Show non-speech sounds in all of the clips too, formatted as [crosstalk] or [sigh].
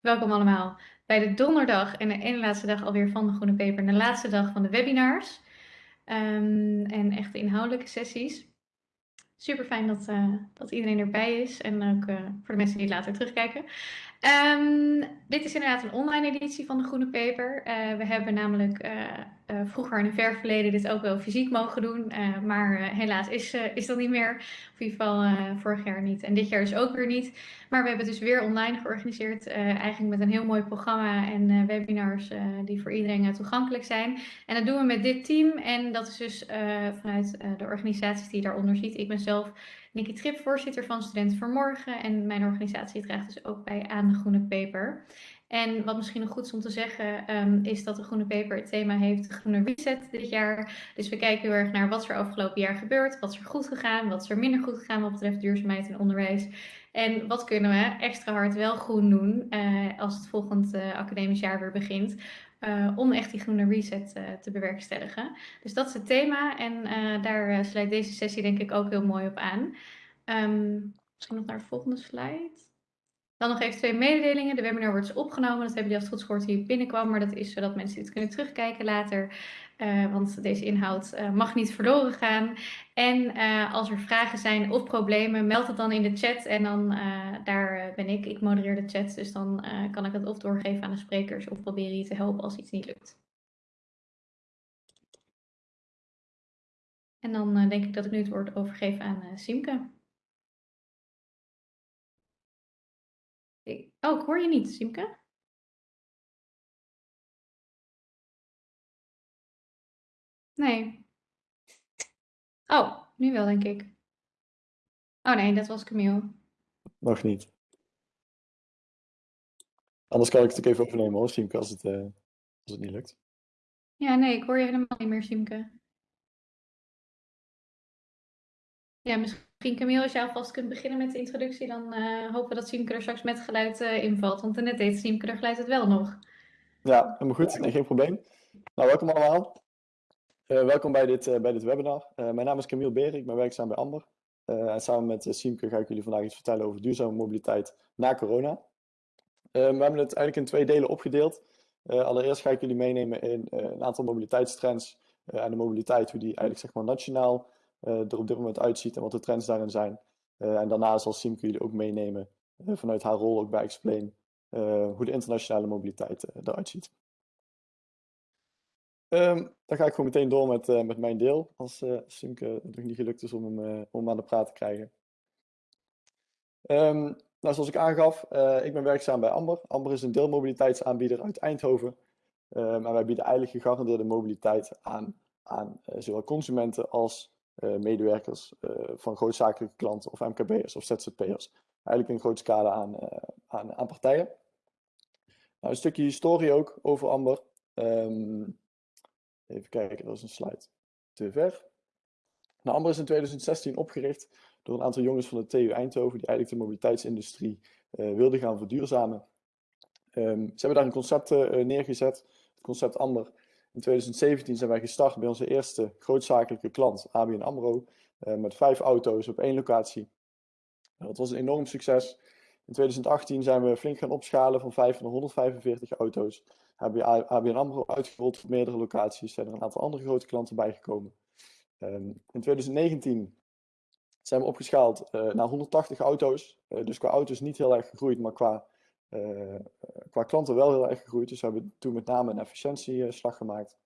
Welkom allemaal bij de donderdag en de ene laatste dag alweer van de Groene Peper. De laatste dag van de webinars um, en echte inhoudelijke sessies. Super fijn dat, uh, dat iedereen erbij is en ook uh, voor de mensen die later terugkijken. Um, dit is inderdaad een online editie van de Groene Paper. Uh, we hebben namelijk uh, vroeger in een ver verleden dit ook wel fysiek mogen doen. maar helaas is, is dat niet meer. Of in ieder geval vorig jaar niet. En dit jaar dus ook weer niet. Maar we hebben het dus weer online georganiseerd. eigenlijk met een heel mooi programma en webinars die voor iedereen toegankelijk zijn. En dat doen we met dit team. En dat is dus vanuit de organisaties die je daaronder ziet. Ik ben zelf Nikki Trip, voorzitter van Studenten voor Morgen. En mijn organisatie draagt dus ook bij aan de Groene Paper. En wat misschien nog goed is om te zeggen, um, is dat de Groene Paper het thema heeft Groene Reset dit jaar. Dus we kijken heel erg naar wat er afgelopen jaar gebeurd, wat is er goed gegaan, wat is er minder goed gegaan wat betreft duurzaamheid en onderwijs. En wat kunnen we extra hard wel groen doen uh, als het volgend uh, academisch jaar weer begint. Uh, om echt die groene reset te bewerkstelligen. Dus dat is het thema en daar sluit deze sessie denk ik ook heel mooi op aan. Um, misschien nog naar de volgende slide. Dan nog even twee mededelingen. De webinar wordt dus opgenomen. Dat hebben jullie als het goed gehoord hier binnenkwam. Maar dat is zodat mensen dit kunnen terugkijken later. Uh, want deze inhoud uh, mag niet verloren gaan. En uh, als er vragen zijn of problemen, meld het dan in de chat. En dan daar ben ik. Ik modereer de chat. Dus dan kan ik het of doorgeven aan de sprekers of proberen je te helpen als iets niet lukt. En dan denk ik dat ik nu het woord overgeef aan Simke. Oh, ik hoor je niet, Simke. Nee. Oh, nu wel, denk ik. Oh nee, dat was Camille. Nog niet. Anders kan ik het ook even overnemen hoor, Simke, als het, uh, als het niet lukt. Ja, nee, ik hoor je helemaal niet meer, Simke. Ja, misschien Camille, als je alvast kunt beginnen met de introductie, dan uh, hopen we dat Siemke er straks met geluid uh, invalt. Want net deed Siemke er geluid het wel nog. Ja, helemaal goed. Geen probleem. Nou, welkom allemaal. Uh, welkom bij dit, bij dit webinar. mijn naam is Camille Beer, ik ben werkzaam bij Amber. en samen met Siemke ga ik jullie vandaag iets vertellen over duurzame mobiliteit na corona. we hebben het eigenlijk in twee delen opgedeeld. allereerst ga ik jullie meenemen in een aantal mobiliteitstrends en de mobiliteit, hoe die eigenlijk zeg maar nationaal er op dit moment uitziet en wat de trends daarin zijn. Uh, en daarna zal Simke jullie ook meenemen uh, vanuit haar rol ook bij Explain hoe de internationale mobiliteit eruit ziet. Um, dan ga ik gewoon meteen door met, met mijn deel, als Simke het nog niet gelukt is om hem, om aan de praat te krijgen. Um, nou, zoals ik aangaf, ik ben werkzaam bij Amber. Amber is een deelmobiliteitsaanbieder uit Eindhoven. Um, en wij bieden eigenlijk gegarandeerde mobiliteit aan, aan zowel consumenten als uh, medewerkers uh, van grootzakelijke klanten of MKB'ers of ZZP'ers. Eigenlijk een grote scala aan, uh, aan, aan, partijen. Nou, een stukje historie ook over Amber. Um, even kijken, dat is een slide te ver. Nou, Amber is in 2016 opgericht door een aantal jongens van de TU Eindhoven die eigenlijk de mobiliteitsindustrie wilden gaan verduurzamen. Um, ze hebben daar een concept neergezet, het concept Amber. In 2017 zijn wij gestart bij onze eerste grootzakelijke klant, ABN AMRO, uh, met vijf auto's op één locatie. Dat was een enorm succes. In 2018 zijn we flink gaan opschalen van 5 naar 145 auto's. Hebben ABN AMRO uitgerold op meerdere locaties. Zijn er een aantal andere grote klanten bijgekomen. Um, in 2019 zijn we opgeschaald uh, naar 180 auto's. Uh, dus qua auto's niet heel erg gegroeid, maar qua uh, qua klanten wel heel erg gegroeid. Dus we hebben toen met name een efficiëntieslag gemaakt.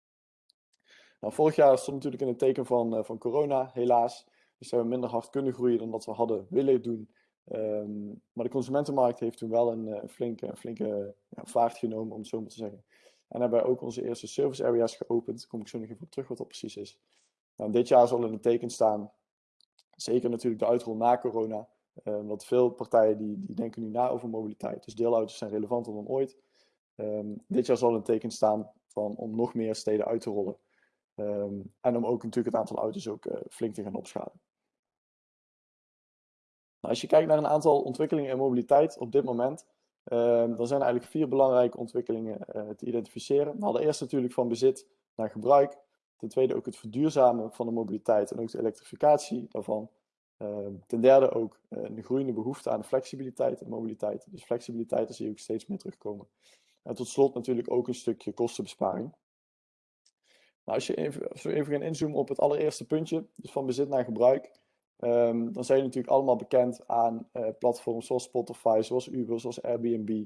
Nou, vorig jaar stond natuurlijk in het teken van, uh, van corona, helaas. Dus hebben we minder hard kunnen groeien dan dat we hadden willen doen. Um, maar de consumentenmarkt heeft toen wel een, flinke, flinke ja, vaart genomen, om het zo maar te zeggen. En hebben wij ook onze eerste service areas geopend. Daar kom ik zo nog even op terug wat dat precies is. Nou, dit jaar zal in het teken staan, zeker natuurlijk de uitrol na corona, Um, want veel partijen die, die denken nu na over mobiliteit. Dus deelauto's zijn relevanter dan ooit. Um, dit jaar zal een teken staan van, om nog meer steden uit te rollen. Um, en om ook natuurlijk het aantal auto's ook uh, flink te gaan opschalen. Nou, als je kijkt naar een aantal ontwikkelingen in mobiliteit op dit moment, dan zijn er eigenlijk vier belangrijke ontwikkelingen uh, te identificeren. We hadden eerst natuurlijk van bezit naar gebruik. Ten tweede ook het verduurzamen van de mobiliteit en ook de elektrificatie daarvan. Ehm, ten derde ook een groeiende behoefte aan flexibiliteit en mobiliteit. Dus flexibiliteit, daar zie je ook steeds meer terugkomen. En tot slot natuurlijk ook een stukje kostenbesparing. Nou, als, je even, we even gaan inzoomen op het allereerste puntje, dus van bezit naar gebruik, um, dan zijn je natuurlijk allemaal bekend aan uh, platforms zoals Spotify, zoals Uber, zoals Airbnb,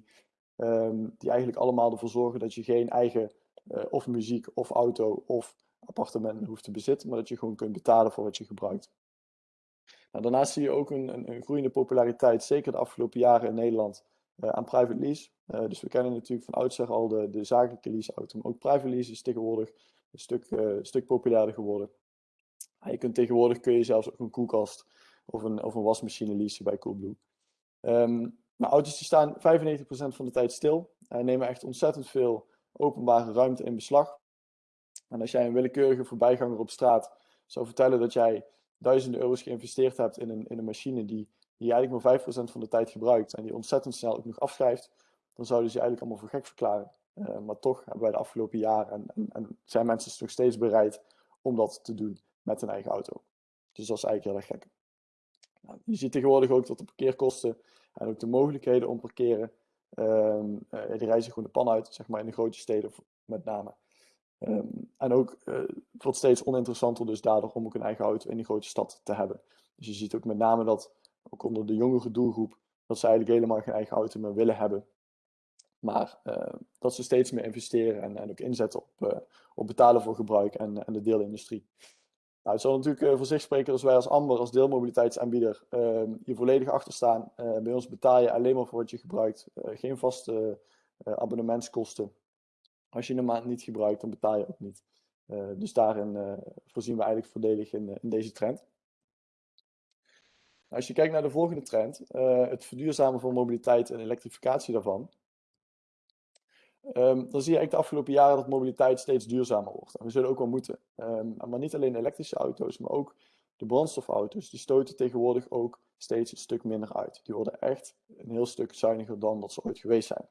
um, die eigenlijk allemaal ervoor zorgen dat je geen eigen uh, of muziek of auto of appartement hoeft te bezitten, maar dat je gewoon kunt betalen voor wat je gebruikt. Nou, daarnaast zie je ook een, een, groeiende populariteit, zeker de afgelopen jaren in Nederland, uh, aan private lease. dus we kennen natuurlijk van oudsher al de, de zakelijke leaseauto, maar ook private lease is tegenwoordig een stuk, uh, stuk populairder geworden. je kunt tegenwoordig kun je zelfs ook een koelkast of een, of een wasmachine leasen bij Coolblue. Maar auto's die staan 95% van de tijd stil en nemen echt ontzettend veel openbare ruimte in beslag. En als jij een willekeurige voorbijganger op straat zou vertellen dat jij duizenden euro's geïnvesteerd hebt in een, in een machine die, die eigenlijk maar 5% van de tijd gebruikt en die ontzettend snel ook nog afschrijft, dan zouden ze je eigenlijk allemaal voor gek verklaren. Uh, maar toch hebben wij de afgelopen jaren en, en, zijn mensen nog steeds bereid om dat te doen met een eigen auto. Dus dat is eigenlijk heel erg gek. Nou, je ziet tegenwoordig ook dat de parkeerkosten en ook de mogelijkheden om parkeren, um, uh, die reizen gewoon de pan uit, zeg maar in de grote steden met name. Um, en ook uh, wordt steeds oninteressanter dus daardoor om ook een eigen auto in die grote stad te hebben. Dus je ziet ook met name dat, ook onder de jongere doelgroep, dat ze eigenlijk helemaal geen eigen auto meer willen hebben. Maar uh, dat ze steeds meer investeren en, en ook inzetten op, uh, op betalen voor gebruik en, en de deelindustrie. Nou, het zal natuurlijk uh, voor zich spreken als wij als Amber, als deelmobiliteitsaanbieder, ehm, hier volledig achter staan. bij ons betaal je alleen maar voor wat je gebruikt. geen vaste abonnementskosten. Als je een maand niet gebruikt, dan betaal je ook niet. dus daarin voorzien we eigenlijk voordelig in, in deze trend. Als je kijkt naar de volgende trend, het verduurzamen van mobiliteit en elektrificatie daarvan, Um, dan zie je eigenlijk de afgelopen jaren dat mobiliteit steeds duurzamer wordt. En we zullen ook wel moeten. Um, maar niet alleen elektrische auto's, maar ook de brandstofauto's. Die stoten tegenwoordig ook steeds een stuk minder uit. Die worden echt een heel stuk zuiniger dan dat ze ooit geweest zijn.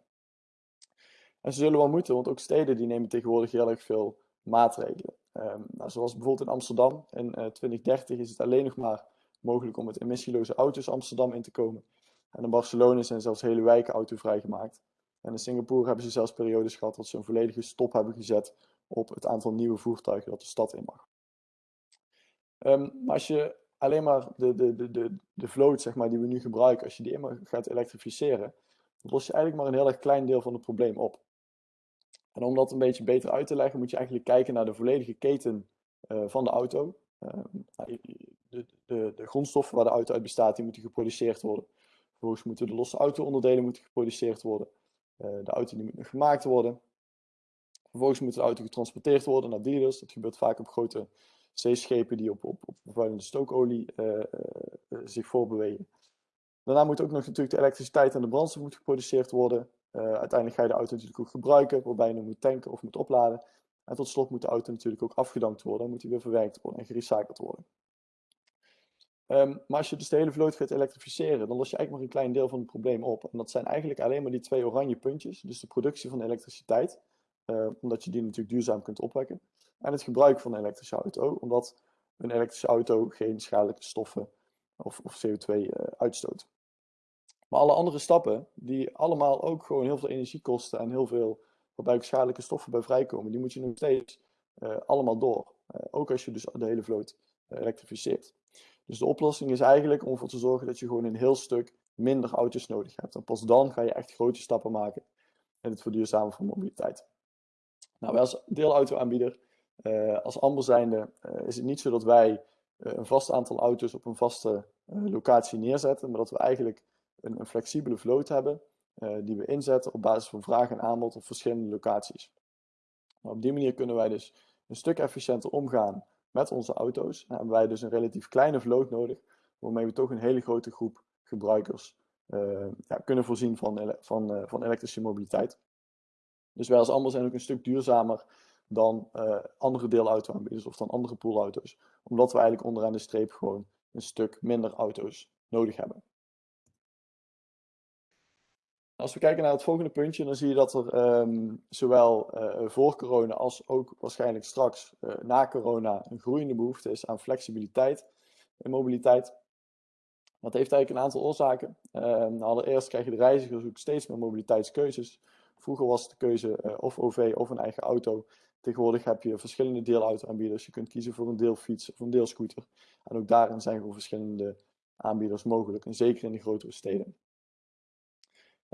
En ze zullen wel moeten, want ook steden die nemen tegenwoordig heel erg veel maatregelen. Um, nou, zoals bijvoorbeeld in Amsterdam. In uh, eh, 2030 is het alleen nog maar mogelijk om met emissieloze auto's Amsterdam in te komen. En in Barcelona zijn zelfs hele wijken autovrij gemaakt. En in Singapore hebben ze zelfs periodes gehad dat ze een volledige stop hebben gezet op het aantal nieuwe voertuigen dat de stad in mag. Um, maar als je alleen maar de, de, de, de, de vloot zeg maar, die we nu gebruiken, als je die immer gaat elektrificeren, dan los je eigenlijk maar een heel erg klein deel van het probleem op. En om dat een beetje beter uit te leggen, moet je eigenlijk kijken naar de volledige keten uh, van de auto. Uh, de, de, de, grondstoffen waar de auto uit bestaat, die moeten geproduceerd worden. Vervolgens moeten de losse auto-onderdelen moeten geproduceerd worden. Eh, de auto die moet nog gemaakt worden. Vervolgens moet de auto getransporteerd worden naar dealers. Dat gebeurt vaak op grote zeeschepen die op, op, op vervuilende stookolie uh, zich voorbewegen. Daarna moet ook nog natuurlijk de elektriciteit en de brandstof geproduceerd worden. Uiteindelijk ga je de auto natuurlijk ook gebruiken, waarbij je hem moet tanken of moet opladen. En tot slot moet de auto natuurlijk ook afgedankt worden, moet hij weer verwerkt worden en gerecycled worden. Um, maar als je dus de hele vloot gaat elektrificeren, dan los je eigenlijk maar een klein deel van het probleem op. En dat zijn eigenlijk alleen maar die twee oranje puntjes. Dus de productie van elektriciteit, uh, omdat je die natuurlijk duurzaam kunt opwekken. En het gebruik van een elektrische auto, omdat een elektrische auto geen schadelijke stoffen of, of CO2 uh, eh, uitstoot. Maar alle andere stappen, die allemaal ook gewoon heel veel energie kosten en heel veel waarbij schadelijke stoffen bij vrijkomen, die moet je nog steeds uh, allemaal door. ook als je dus de hele vloot elektrificeert. Dus de oplossing is eigenlijk om ervoor te zorgen dat je gewoon een heel stuk minder auto's nodig hebt. En pas dan ga je echt grote stappen maken in het verduurzamen van mobiliteit. Nou, wij als deelautoaanbieder, als Amber zijnde, is het niet zo dat wij een vast aantal auto's op een vaste locatie neerzetten, maar dat we eigenlijk een, flexibele vloot hebben die we inzetten op basis van vraag en aanbod op verschillende locaties. Op die manier kunnen wij dus een stuk efficiënter omgaan met onze auto's. Dan hebben wij dus een relatief kleine vloot nodig, waarmee we toch een hele grote groep gebruikers uh, ja, kunnen voorzien van, van, uh, van elektrische mobiliteit. Dus wij als Amber zijn ook een stuk duurzamer dan uh, andere deelautoaanbieders of dan andere poolauto's. Omdat we eigenlijk onderaan de streep gewoon een stuk minder auto's nodig hebben. Als we kijken naar het volgende puntje, dan zie je dat er um, zowel uh, voor corona als ook waarschijnlijk straks uh, na corona een groeiende behoefte is aan flexibiliteit en mobiliteit. Dat heeft eigenlijk een aantal oorzaken. Uh, allereerst krijgen de reizigers ook steeds meer mobiliteitskeuzes. Vroeger was de keuze uh, of OV of een eigen auto. Tegenwoordig heb je verschillende deelauto-aanbieders. Je kunt kiezen voor een deelfiets of een deelscooter. En ook daarin zijn gewoon verschillende aanbieders mogelijk. En zeker in de grotere steden.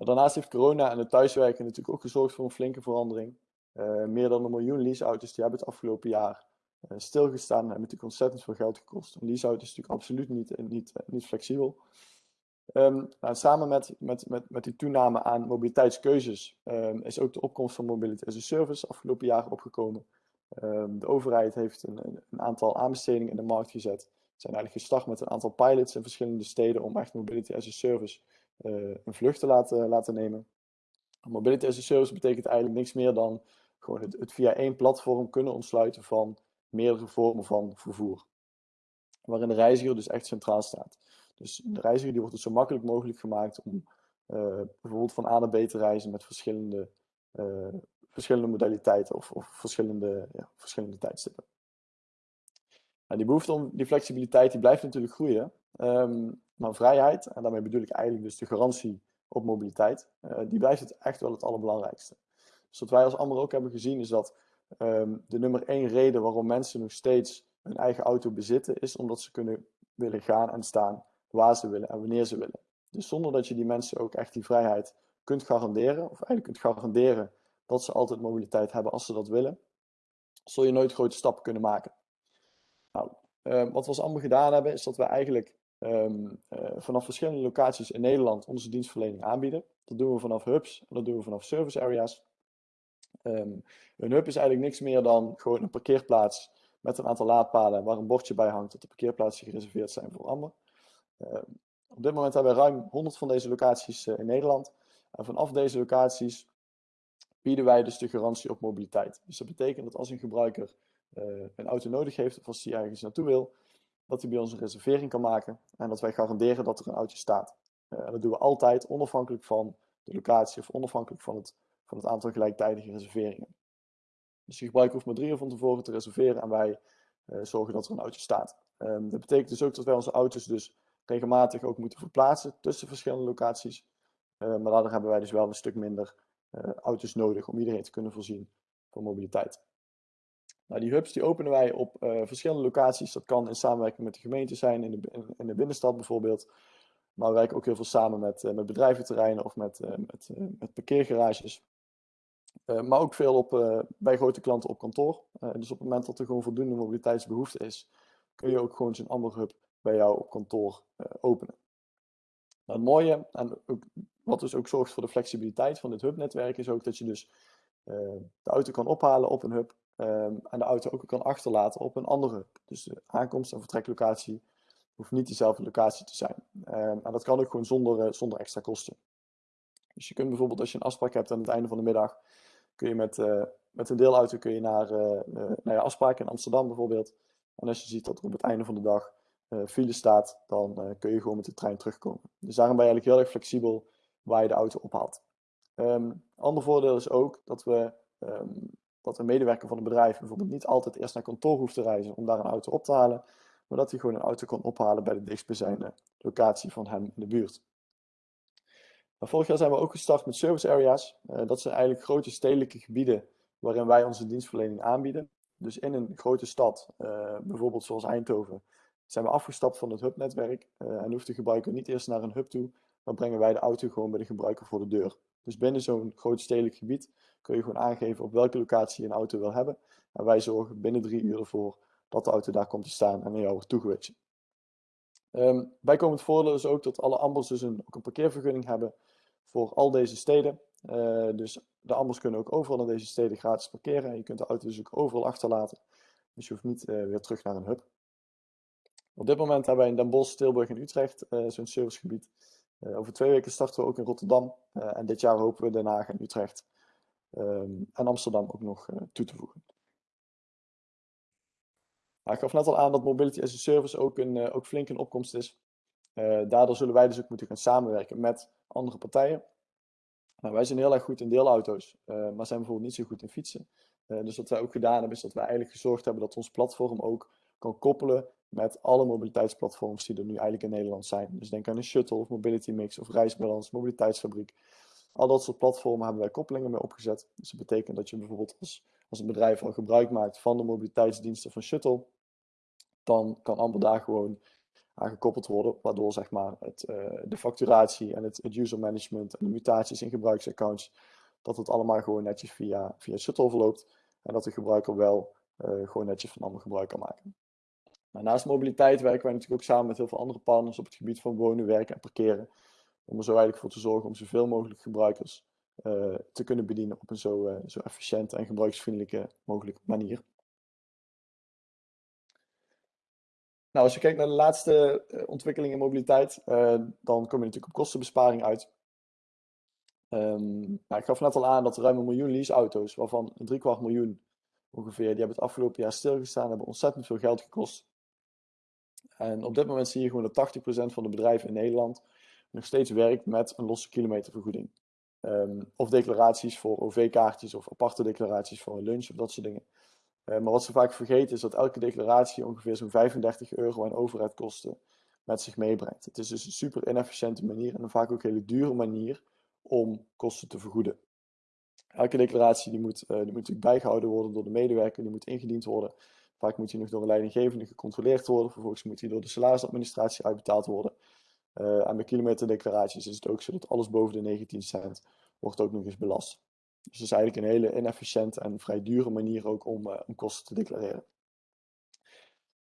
Daarnaast heeft corona en het thuiswerken natuurlijk ook gezorgd voor een flinke verandering. Uh, meer dan een miljoen leaseauto's die hebben het afgelopen jaar uh, stilgestaan en hebben natuurlijk ontzettend veel geld gekost. Een leaseauto is natuurlijk absoluut niet, niet, niet flexibel. Um, nou, samen met, met, met, met die toename aan mobiliteitskeuzes um, is ook de opkomst van mobility as a service afgelopen jaar opgekomen. Um, de overheid heeft een, een, aantal aanbestedingen in de markt gezet. Ze zijn eigenlijk gestart met een aantal pilots in verschillende steden om echt mobility as a service een vlucht te laten, laten nemen. Mobility as a service betekent eigenlijk niks meer dan gewoon het, het via één platform kunnen ontsluiten van meerdere vormen van vervoer. Waarin de reiziger dus echt centraal staat. Dus de reiziger die wordt het zo makkelijk mogelijk gemaakt om uh, bijvoorbeeld van A naar B te reizen met verschillende, uh, verschillende modaliteiten of, of verschillende, ja, verschillende tijdstippen. Nou, die behoefte om die flexibiliteit die blijft natuurlijk groeien. Um, maar vrijheid, en daarmee bedoel ik eigenlijk dus de garantie op mobiliteit, uh, die blijft het echt wel het allerbelangrijkste. Dus wat wij als Amber ook hebben gezien is dat um, de nummer één reden waarom mensen nog steeds een eigen auto bezitten, is omdat ze kunnen willen gaan en staan waar ze willen en wanneer ze willen. Dus zonder dat je die mensen ook echt die vrijheid kunt garanderen, of eigenlijk kunt garanderen dat ze altijd mobiliteit hebben als ze dat willen, zul je nooit grote stappen kunnen maken. Nou, uh, wat we als Amber gedaan hebben, is dat we eigenlijk um, uh, vanaf verschillende locaties in Nederland onze dienstverlening aanbieden. Dat doen we vanaf hubs en dat doen we vanaf service areas. Um, een hub is eigenlijk niks meer dan gewoon een parkeerplaats met een aantal laadpalen waar een bordje bij hangt dat de parkeerplaatsen gereserveerd zijn voor Amber. Uh, op dit moment hebben we ruim 100 van deze locaties uh, in Nederland. En vanaf deze locaties bieden wij dus de garantie op mobiliteit. Dus dat betekent dat als een gebruiker uh, een auto nodig heeft of als hij ergens naartoe wil, dat hij bij ons een reservering kan maken en dat wij garanderen dat er een auto staat. en dat doen we altijd onafhankelijk van de locatie of onafhankelijk van het, van het aantal gelijktijdige reserveringen. Dus de gebruiker hoeft maar drie uur van tevoren te reserveren en wij zorgen dat er een auto staat. Um, dat betekent dus ook dat wij onze auto's dus regelmatig ook moeten verplaatsen tussen verschillende locaties. Uh, maar daardoor hebben wij dus wel een stuk minder uh, auto's nodig om iedereen te kunnen voorzien van mobiliteit. Nou, die hubs die openen wij op uh, verschillende locaties. Dat kan in samenwerking met de gemeente zijn, in de, in, de binnenstad bijvoorbeeld. Maar we werken ook heel veel samen met, met bedrijventerreinen of met, met, met parkeergarages. maar ook veel op, bij grote klanten op kantoor. dus op het moment dat er gewoon voldoende mobiliteitsbehoefte is, kun je ook gewoon zo'n andere hub bij jou op kantoor openen. Nou, het mooie, en wat dus ook zorgt voor de flexibiliteit van dit hubnetwerk, is ook dat je dus de auto kan ophalen op een hub um, en de auto ook kan achterlaten op een andere. Dus de aankomst- en vertreklocatie hoeft niet dezelfde locatie te zijn. Um, en dat kan ook gewoon zonder, uh, zonder extra kosten. Dus je kunt bijvoorbeeld als je een afspraak hebt aan het einde van de middag, kun je met, met een deelauto kun je naar, naar je afspraak in Amsterdam bijvoorbeeld. En als je ziet dat er op het einde van de dag file staat, dan kun je gewoon met de trein terugkomen. Dus daarom ben je eigenlijk heel erg flexibel waar je de auto ophaalt. Um, ander voordeel is ook dat we dat een medewerker van een bedrijf bijvoorbeeld niet altijd eerst naar kantoor hoeft te reizen om daar een auto op te halen, maar dat hij gewoon een auto kan ophalen bij de dichtstbijzijnde locatie van hem in de buurt. Nou, vorig jaar zijn we ook gestart met service areas. Uh, dat zijn eigenlijk grote stedelijke gebieden waarin wij onze dienstverlening aanbieden. Dus in een grote stad, bijvoorbeeld zoals Eindhoven, zijn we afgestapt van het hubnetwerk uh, en hoeft de gebruiker niet eerst naar een hub toe, dan brengen wij de auto gewoon bij de gebruiker voor de deur. Dus binnen zo'n groot stedelijk gebied kun je gewoon aangeven op welke locatie je een auto wil hebben. En wij zorgen binnen drie uur ervoor dat de auto daar komt te staan en naar jou wordt toegewitcht. Um, bijkomend voordeel is ook dat alle ambers dus een, ook een parkeervergunning hebben voor al deze steden. Uh, dus de ambers kunnen ook overal in deze steden gratis parkeren. En je kunt de auto dus ook overal achterlaten. Dus je hoeft niet uh, weer terug naar een hub. Op dit moment hebben wij in Den Bosch, Tilburg en Utrecht uh, zo'n servicegebied. Over twee weken starten we ook in Rotterdam. En dit jaar hopen we Den Haag en Utrecht um, en Amsterdam ook nog toe te voegen. Ik gaf net al aan dat Mobility as a Service ook, een, ook flink in opkomst is. daardoor zullen wij dus ook moeten gaan samenwerken met andere partijen. Nou, wij zijn heel erg goed in deelauto's, maar zijn bijvoorbeeld niet zo goed in fietsen. dus wat wij ook gedaan hebben, is dat wij eigenlijk gezorgd hebben dat ons platform ook kan koppelen met alle mobiliteitsplatforms die er nu eigenlijk in Nederland zijn. Dus denk aan een shuttle of mobility mix of reisbalans, mobiliteitsfabriek. Al dat soort platformen hebben wij koppelingen mee opgezet. Dus dat betekent dat je bijvoorbeeld als, een bedrijf al gebruik maakt van de mobiliteitsdiensten van Shuttle, dan kan Amber daar gewoon aan gekoppeld worden, waardoor zeg maar, het, uh, de facturatie en het, user management en de mutaties in gebruiksaccounts, dat het allemaal gewoon netjes via, via Shuttle verloopt en dat de gebruiker wel uh, gewoon netjes van Amber gebruik kan maken. Naast mobiliteit werken wij natuurlijk ook samen met heel veel andere partners op het gebied van wonen, werken en parkeren. Om er zo eigenlijk voor te zorgen om zoveel mogelijk gebruikers uh, te kunnen bedienen op een zo, uh, zo efficiënte en gebruiksvriendelijke mogelijke manier. Nou, als je kijkt naar de laatste uh, ontwikkeling in mobiliteit, dan kom je natuurlijk op kostenbesparing uit. Um, nou, ik gaf net al aan dat ruim een miljoen leaseauto's, waarvan een driekwart miljoen ongeveer, die hebben het afgelopen jaar stilgestaan, hebben ontzettend veel geld gekost. En op dit moment zie je gewoon dat 80% van de bedrijven in Nederland nog steeds werkt met een losse kilometervergoeding. Um, of declaraties voor OV-kaartjes of aparte declaraties voor een lunch of dat soort dingen. Uh, maar wat ze vaak vergeten is dat elke declaratie ongeveer zo'n 35 euro aan overheidkosten met zich meebrengt. Het is dus een super inefficiënte manier en vaak ook een hele dure manier om kosten te vergoeden. Elke declaratie die moet, uh, die moet natuurlijk bijgehouden worden door de medewerker, die moet ingediend worden. Vaak moet die nog door een leidinggevende gecontroleerd worden. Vervolgens moet die door de salarisadministratie uitbetaald worden. Uh, en bij kilometerdeclaraties is het ook zo dat alles boven de 19 cent wordt ook nog eens belast. Dus het is eigenlijk een hele inefficiënte en vrij dure manier ook om, uh, om kosten te declareren.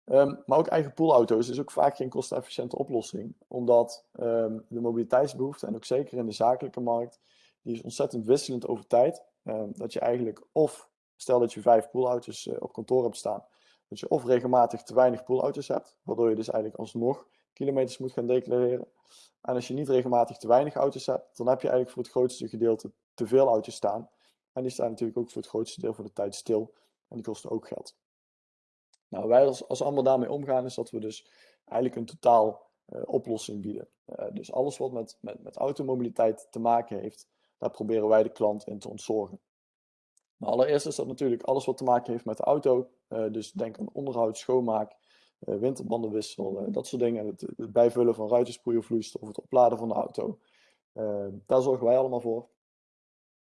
Um, maar ook eigen poolauto's is ook vaak geen kostenefficiënte oplossing, omdat um, de mobiliteitsbehoefte, en ook zeker in de zakelijke markt, die is ontzettend wisselend over tijd. Um, dat je eigenlijk of, stel dat je vijf poolauto's uh, op kantoor hebt staan, dat je of regelmatig te weinig poolauto's hebt, waardoor je dus eigenlijk alsnog kilometers moet gaan declareren. En als je niet regelmatig te weinig auto's hebt, dan heb je eigenlijk voor het grootste gedeelte te veel auto's staan. En die staan natuurlijk ook voor het grootste deel van de tijd stil. En die kosten ook geld. Nou, wij als, als allemaal daarmee omgaan, is dat we dus eigenlijk een totaal uh, oplossing bieden. Uh, dus alles wat met, met, met automobiliteit te maken heeft, daar proberen wij de klant in te ontzorgen. Nou, allereerst is dat natuurlijk alles wat te maken heeft met de auto. Uh, dus denk aan onderhoud, schoonmaak, winterbandenwissel, uh, dat soort dingen. Het, bijvullen van ruitensproeiervloeistof, het opladen van de auto. daar zorgen wij allemaal voor.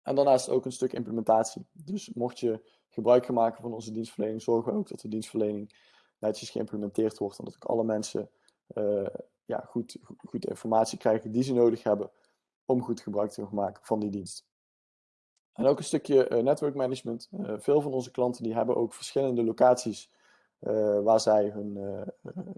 En daarnaast ook een stuk implementatie. Dus mocht je gebruik gaan maken van onze dienstverlening, zorgen we ook dat de dienstverlening netjes geïmplementeerd wordt. En dat ook alle mensen ja, goed, goed informatie krijgen die ze nodig hebben om goed gebruik te maken van die dienst. En ook een stukje network management. Veel van onze klanten die hebben ook verschillende locaties waar zij hun,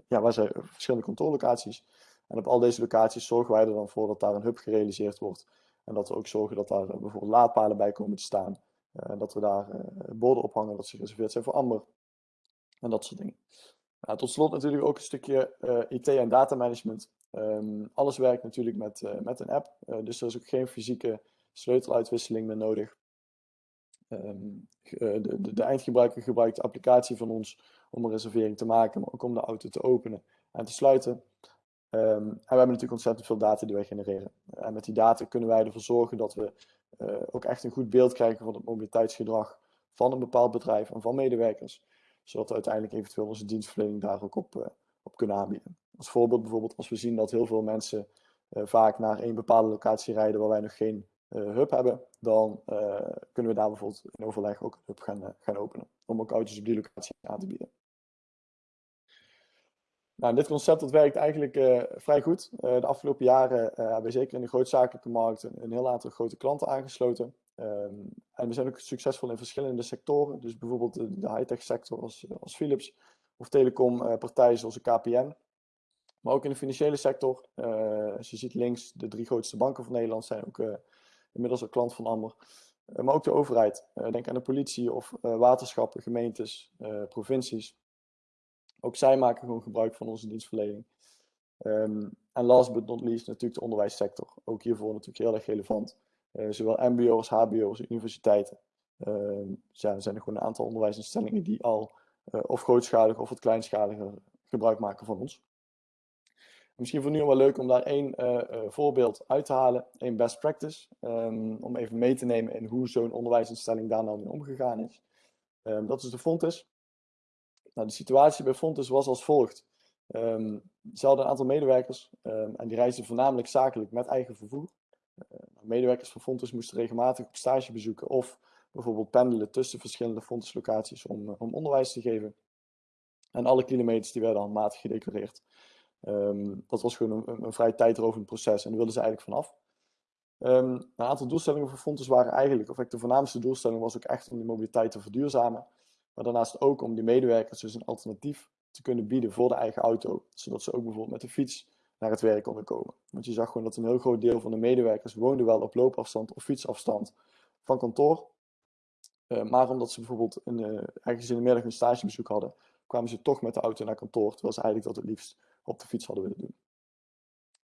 ja, waar zij verschillende kantoorlocaties. En op al deze locaties zorgen wij er dan voor dat daar een hub gerealiseerd wordt. En dat we ook zorgen dat daar bijvoorbeeld laadpalen bij komen te staan. En dat we daar borden ophangen dat ze gereserveerd zijn voor Amber. En dat soort dingen. Nou, tot slot natuurlijk ook een stukje IT en data management. Um, alles werkt natuurlijk met, met een app. dus er is ook geen fysieke sleuteluitwisseling meer nodig. Um, de, de, de, eindgebruiker gebruikt de applicatie van ons om een reservering te maken, maar ook om de auto te openen en te sluiten. Um, en we hebben natuurlijk ontzettend veel data die wij genereren. En met die data kunnen wij ervoor zorgen dat we uh, ook echt een goed beeld krijgen van het mobiliteitsgedrag van een bepaald bedrijf en van medewerkers. Zodat we uiteindelijk eventueel onze dienstverlening daar ook op, uh, op kunnen aanbieden. Als voorbeeld bijvoorbeeld als we zien dat heel veel mensen vaak naar één bepaalde locatie rijden waar wij nog geen hub hebben, dan uh, kunnen we daar bijvoorbeeld in overleg ook een hub gaan, uh, gaan openen. Om ook auto's op die locatie aan te bieden. Nou, dit concept dat werkt eigenlijk vrij goed. de afgelopen jaren hebben we zeker in de grootzakelijke markt een, heel aantal grote klanten aangesloten. Um, en we zijn ook succesvol in verschillende sectoren. Dus bijvoorbeeld de, de high-tech sector als, als Philips of telecompartijen zoals de KPN. Maar ook in de financiële sector. als je ziet links, de drie grootste banken van Nederland zijn ook inmiddels al klant van Amber. Uh, maar ook de overheid. Uh, denk aan de politie of uh, waterschappen, gemeentes, provincies. Ook zij maken gewoon gebruik van onze dienstverlening. Um, en last but not least natuurlijk de onderwijssector. Ook hiervoor natuurlijk heel erg relevant. zowel mbo's, hbo's, universiteiten. Ehm, ja, er zijn er gewoon een aantal onderwijsinstellingen die al of grootschalig of wat kleinschaliger gebruik maken van ons. Misschien voor nu wel leuk om daar één uh, uh, voorbeeld uit te halen, één best practice, um, om even mee te nemen in hoe zo'n onderwijsinstelling daar nou mee omgegaan is. Um, dat is de Fontes. Nou, de situatie bij Fontes was als volgt. Ehm, ze hadden een aantal medewerkers ehm, en die reisden voornamelijk zakelijk met eigen vervoer. Uh, medewerkers van Fontes moesten regelmatig op stage bezoeken of bijvoorbeeld pendelen tussen verschillende Fontes locaties om, om onderwijs te geven. En alle kilometers die werden handmatig gedeclareerd. Um, dat was gewoon een, een vrij tijdrovend proces en daar wilden ze eigenlijk vanaf. Um, een aantal doelstellingen voor Fontes waren eigenlijk, of de voornaamste doelstelling was ook echt om die mobiliteit te verduurzamen. Maar daarnaast ook om die medewerkers dus een alternatief te kunnen bieden voor de eigen auto. Zodat ze ook bijvoorbeeld met de fiets naar het werk konden komen. Want je zag gewoon dat een heel groot deel van de medewerkers woonde wel op loopafstand of fietsafstand van kantoor. Uh, maar omdat ze bijvoorbeeld in, uh, ergens in de middag een stagebezoek hadden, kwamen ze toch met de auto naar kantoor, terwijl ze eigenlijk dat het liefst op de fiets hadden willen doen.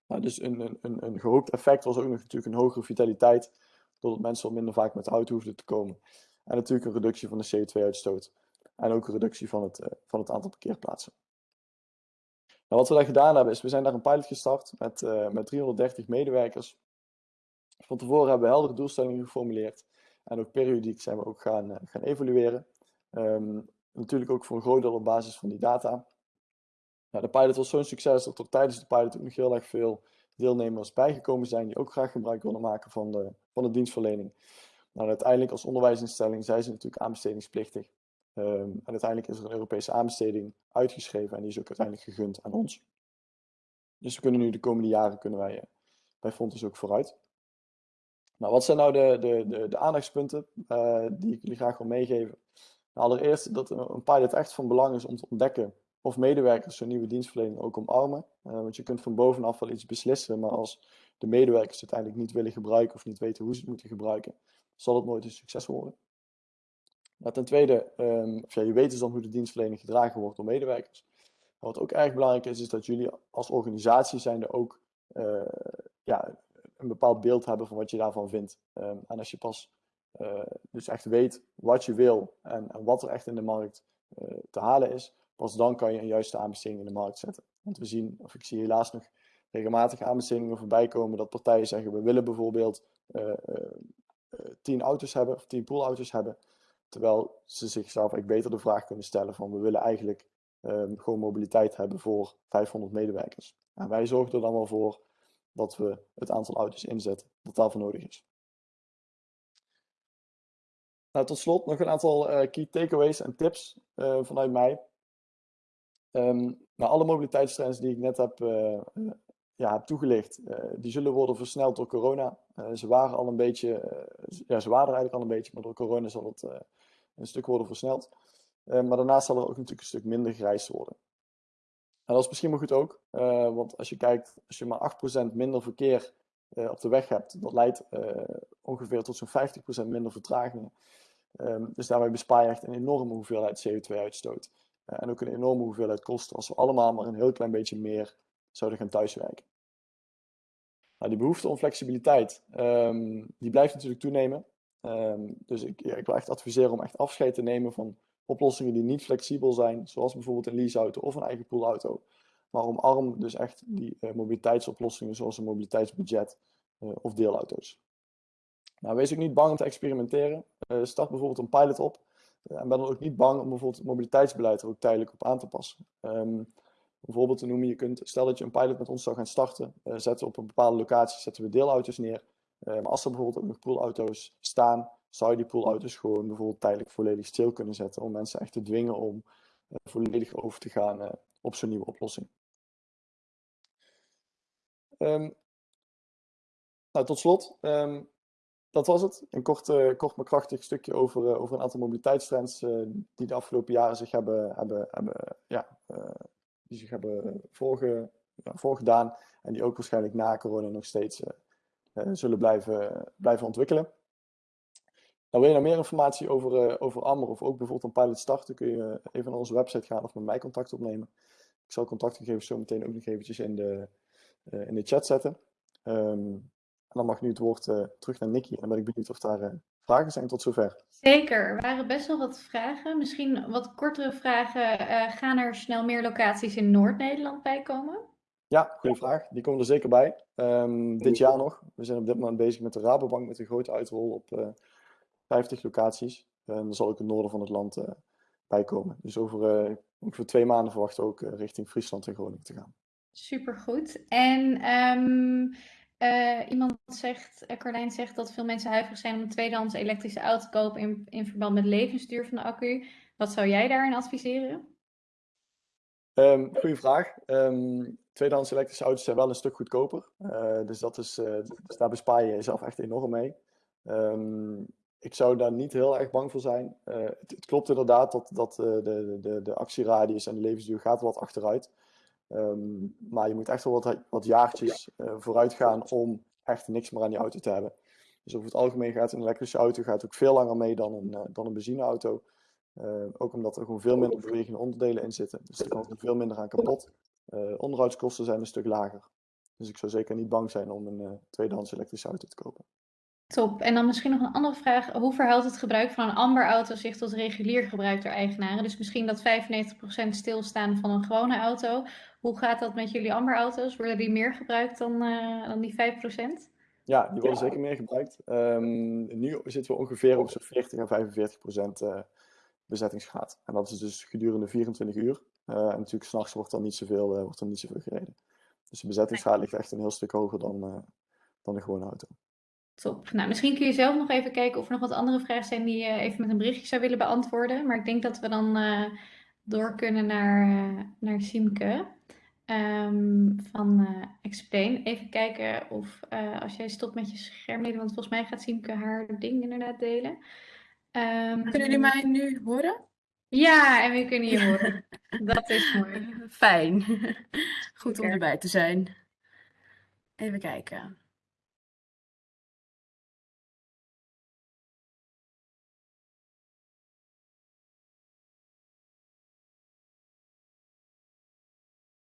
Nou, dus een, een, een gehoopt effect was ook nog natuurlijk een hogere vitaliteit, doordat mensen al minder vaak met de auto hoefden te komen. En natuurlijk een reductie van de CO2-uitstoot. En ook een reductie van het, uh, van het aantal parkeerplaatsen. Nou, wat we daar gedaan hebben, is we zijn daar een pilot gestart met, uh, met 330 medewerkers. Van tevoren hebben we heldere doelstellingen geformuleerd. En ook periodiek zijn we ook gaan, uh, gaan evalueren. Um, natuurlijk ook voor een groot deel op basis van die data. Nou, de pilot was zo'n succes dat er tijdens de pilot ook nog heel erg veel deelnemers bijgekomen zijn die ook graag gebruik wilden maken van de, van de dienstverlening. Nou, uiteindelijk als onderwijsinstelling zijn ze natuurlijk aanbestedingsplichtig. Um, en uiteindelijk is er een Europese aanbesteding uitgeschreven en die is ook uiteindelijk gegund aan ons. Dus we kunnen nu de komende jaren kunnen wij uh, bij Fontes ook vooruit. Nou, wat zijn nou de, de, de, aandachtspunten uh, die ik jullie graag wil meegeven? Nou, allereerst dat een pilot echt van belang is om te ontdekken of medewerkers zo'n nieuwe dienstverlening ook omarmen. Uh, want je kunt van bovenaf wel iets beslissen, maar als de medewerkers het uiteindelijk niet willen gebruiken of niet weten hoe ze het moeten gebruiken, zal het nooit een succes worden. Nou, ten tweede, um, ja, je weet dus dan hoe de dienstverlening gedragen wordt door medewerkers. Wat ook erg belangrijk is, is dat jullie als organisatie zijnde ook uh, ja, een bepaald beeld hebben van wat je daarvan vindt. Um, en als je pas uh, dus echt weet wat je wil en, en, wat er echt in de markt te halen is, pas dan kan je een juiste aanbesteding in de markt zetten. Want we zien, of ik zie helaas nog regelmatig aanbestedingen voorbij komen dat partijen zeggen, we willen bijvoorbeeld tien auto's hebben of tien poolauto's hebben. Terwijl ze zichzelf eigenlijk beter de vraag kunnen stellen van we willen eigenlijk um, gewoon mobiliteit hebben voor 500 medewerkers. En wij zorgen er dan wel voor dat we het aantal auto's inzetten dat daarvoor nodig is. Nou, tot slot nog een aantal uh, key takeaways en tips uh, vanuit mij. Um, nou, alle mobiliteitstrends die ik net heb, uh, ja, heb toegelicht, die zullen worden versneld door corona. ze waren al een beetje, ja, ze waren er eigenlijk al een beetje, maar door corona zal het een stuk worden versneld. Maar daarnaast zal er ook natuurlijk een stuk minder gereisd worden. En dat is misschien wel goed ook, want als je kijkt, als je maar 8% minder verkeer op de weg hebt, dat leidt ongeveer tot zo'n 50% minder vertragingen. Um, dus daarmee bespaar je echt een enorme hoeveelheid CO2-uitstoot. En ook een enorme hoeveelheid kosten als we allemaal maar een heel klein beetje meer zouden gaan thuiswerken. Nou, die behoefte om flexibiliteit, um, die blijft natuurlijk toenemen. Um, dus ik, ja, ik wil echt adviseren om echt afscheid te nemen van oplossingen die niet flexibel zijn, zoals bijvoorbeeld een leaseauto of een eigen poolauto. Maar omarm dus echt die uh, mobiliteitsoplossingen zoals een mobiliteitsbudget uh, of deelauto's. Nou, wees ook niet bang om te experimenteren. Start bijvoorbeeld een pilot op. en ben dan ook niet bang om bijvoorbeeld het mobiliteitsbeleid er ook tijdelijk op aan te passen. Um, bijvoorbeeld te noemen, je kunt, stel dat je een pilot met ons zou gaan starten, zetten op een bepaalde locatie, zetten we deelauto's neer. Uh, maar als er bijvoorbeeld ook nog poolauto's staan, zou je die poolauto's gewoon bijvoorbeeld tijdelijk volledig stil kunnen zetten. Om mensen echt te dwingen om uh, volledig over te gaan uh, op zo'n nieuwe oplossing. Um, nou, tot slot, dat was het. Een kort, kort maar krachtig stukje over, over een aantal mobiliteitstrends die de afgelopen jaren zich hebben, hebben, hebben, ja, die zich hebben voorge, voorgedaan. En die ook waarschijnlijk na corona nog steeds zullen blijven, blijven ontwikkelen. Nou, wil je nou meer informatie over, over of ook bijvoorbeeld een pilot starten, kun je even naar onze website gaan of met mij contact opnemen. Ik zal contactgegevens zo meteen ook nog eventjes in de, in de chat zetten. En dan mag nu het woord terug naar Nicky en dan ben ik benieuwd of daar vragen zijn tot zover. Zeker, er waren best wel wat vragen. Misschien wat kortere vragen. gaan er snel meer locaties in Noord-Nederland bij komen? Ja, goede vraag. Die komen er zeker bij. Um, dit jaar nog. We zijn op dit moment bezig met de Rabobank met een grote uitrol op uh, 50 locaties. En dan zal ook het noorden van het land uh, bijkomen. Dus over ongeveer twee maanden verwachten we ook richting Friesland en Groningen te gaan. Supergoed. En um, iemand zegt, Carlijn zegt dat veel mensen huiverig zijn om een tweedehands elektrische auto te kopen in, verband met levensduur van de accu. Wat zou jij daarin adviseren? Um, goeie vraag. Um, tweedehands elektrische auto's zijn wel een stuk goedkoper. Uh, dus, dat is, dus daar bespaar je jezelf echt enorm mee. Um, ik zou daar niet heel erg bang voor zijn. Het, het, klopt inderdaad dat, dat de, de, de actieradius en de levensduur gaat wat achteruit. Maar je moet echt wel wat, wat jaartjes vooruit gaan om echt niks meer aan die auto te hebben. Dus over het algemeen gaat een elektrische auto gaat ook veel langer mee dan een, dan een benzineauto. Uh, ook omdat er gewoon veel minder bewegende onderdelen in zitten. Dus er kan er veel minder aan kapot. Uh, onderhoudskosten zijn een stuk lager. Dus ik zou zeker niet bang zijn om een uh, tweedehands elektrische auto te kopen. Top. En dan misschien nog een andere vraag. Hoe verhoudt het gebruik van een Amber-auto zich tot regulier gebruik door eigenaren? Dus misschien dat 95% stilstaan van een gewone auto. Hoe gaat dat met jullie Amber-auto's? Worden die meer gebruikt dan, dan die 5%? Ja, die worden ja. zeker meer gebruikt. Um, nu zitten we ongeveer op zo'n 40 à 45 procent bezettingsgraad. En dat is dus gedurende 24 uur. Uh, en natuurlijk s'nachts wordt dan niet zoveel, uh, wordt dan niet zoveel gereden. Dus de bezettingsgraad ligt echt een heel stuk hoger dan, uh, dan de gewone auto. Top. Nou, misschien kun je zelf nog even kijken of er nog wat andere vragen zijn die je even met een berichtje zou willen beantwoorden. Maar ik denk dat we dan door kunnen naar, naar Siemke um, van Explain. Even kijken of als jij stopt met je scherm, want volgens mij gaat Siemke haar ding inderdaad delen. Um, kunnen jullie mij nu horen? Ja, en we kunnen je horen. [laughs] Dat is mooi. Fijn. [laughs] Goed om erbij te zijn. Even kijken.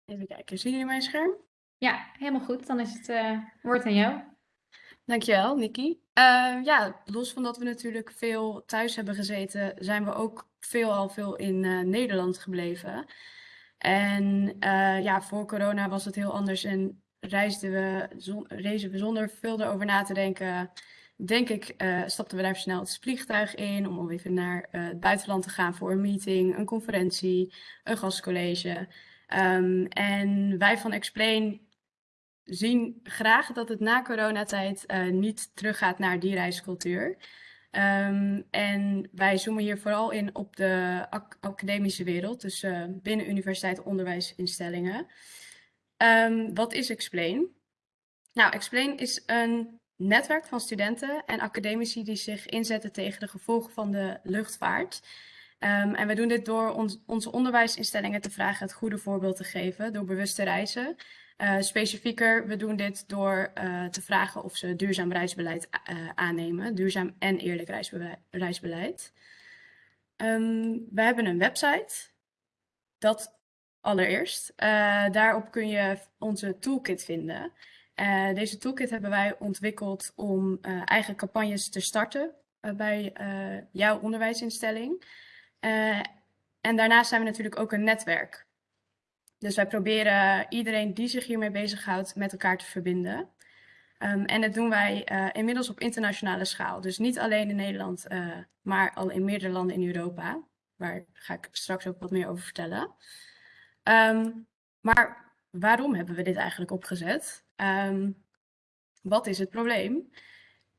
Even kijken, zien jullie mijn scherm? Ja, helemaal goed. Dan is het uh, woord aan jou. Dankjewel, Nikki. Uh, ja, los van dat we natuurlijk veel thuis hebben gezeten, zijn we ook veel al veel in uh, Nederland gebleven. En ja, voor corona was het heel anders en reisden we, reizen we zonder veel erover na te denken. Denk ik, stapten we daar snel het vliegtuig in om even naar het buitenland te gaan voor een meeting, een conferentie, een gastcollege. Um, en wij van Explain zien graag dat het na coronatijd uh, niet teruggaat naar die reiscultuur. Um, en wij zoomen hier vooral in op de ac academische wereld, dus uh, binnen universiteit onderwijsinstellingen. Um, wat is Explain? Nou, Explain is een netwerk van studenten en academici die zich inzetten tegen de gevolgen van de luchtvaart. Um, en we doen dit door onze onderwijsinstellingen te vragen het goede voorbeeld te geven, door bewuste reizen. Uh, specifieker, we doen dit door uh, te vragen of ze duurzaam reisbeleid uh, aannemen. Duurzaam en eerlijk reisbeleid. Um, we hebben een website. Dat allereerst. daarop kun je onze toolkit vinden. deze toolkit hebben wij ontwikkeld om eigen campagnes te starten bij jouw onderwijsinstelling. En daarnaast zijn we natuurlijk ook een netwerk. Dus wij proberen iedereen die zich hiermee bezighoudt met elkaar te verbinden. Um, en dat doen wij uh, inmiddels op internationale schaal. Dus niet alleen in Nederland, uh, maar al in meerdere landen in Europa. Waar ga ik straks ook wat meer over vertellen. Um, maar waarom hebben we dit eigenlijk opgezet? Um, wat is het probleem?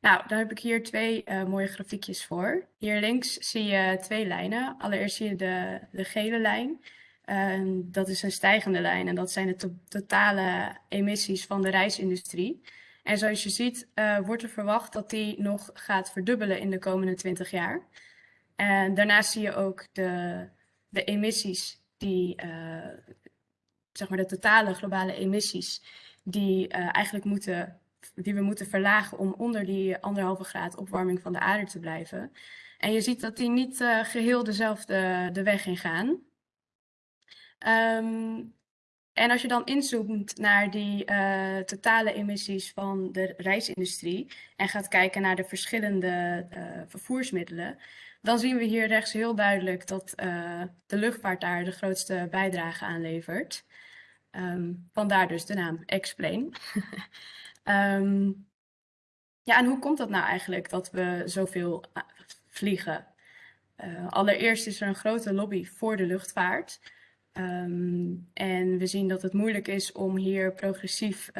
Nou, daar heb ik hier twee uh, mooie grafiekjes voor. Hier links zie je twee lijnen. Allereerst zie je de, de gele lijn. Uh, dat is een stijgende lijn en dat zijn de to totale emissies van de reisindustrie. En zoals je ziet uh, wordt er verwacht dat die nog gaat verdubbelen in de komende 20 jaar. En daarnaast zie je ook de, de emissies die, uh, zeg maar de totale globale emissies die eigenlijk moeten, die we moeten verlagen om onder die anderhalve graad opwarming van de aarde te blijven. En je ziet dat die niet geheel dezelfde de weg in gaan. Um, en als je dan inzoomt naar die uh, totale emissies van de reisindustrie en gaat kijken naar de verschillende uh, vervoersmiddelen, dan zien we hier rechts heel duidelijk dat de luchtvaart daar de grootste bijdrage aan levert. Um, vandaar dus de naam Explain. [laughs] um, ja, en hoe komt dat nou eigenlijk dat we zoveel vliegen? allereerst is er een grote lobby voor de luchtvaart. Ehm, en we zien dat het moeilijk is om hier progressief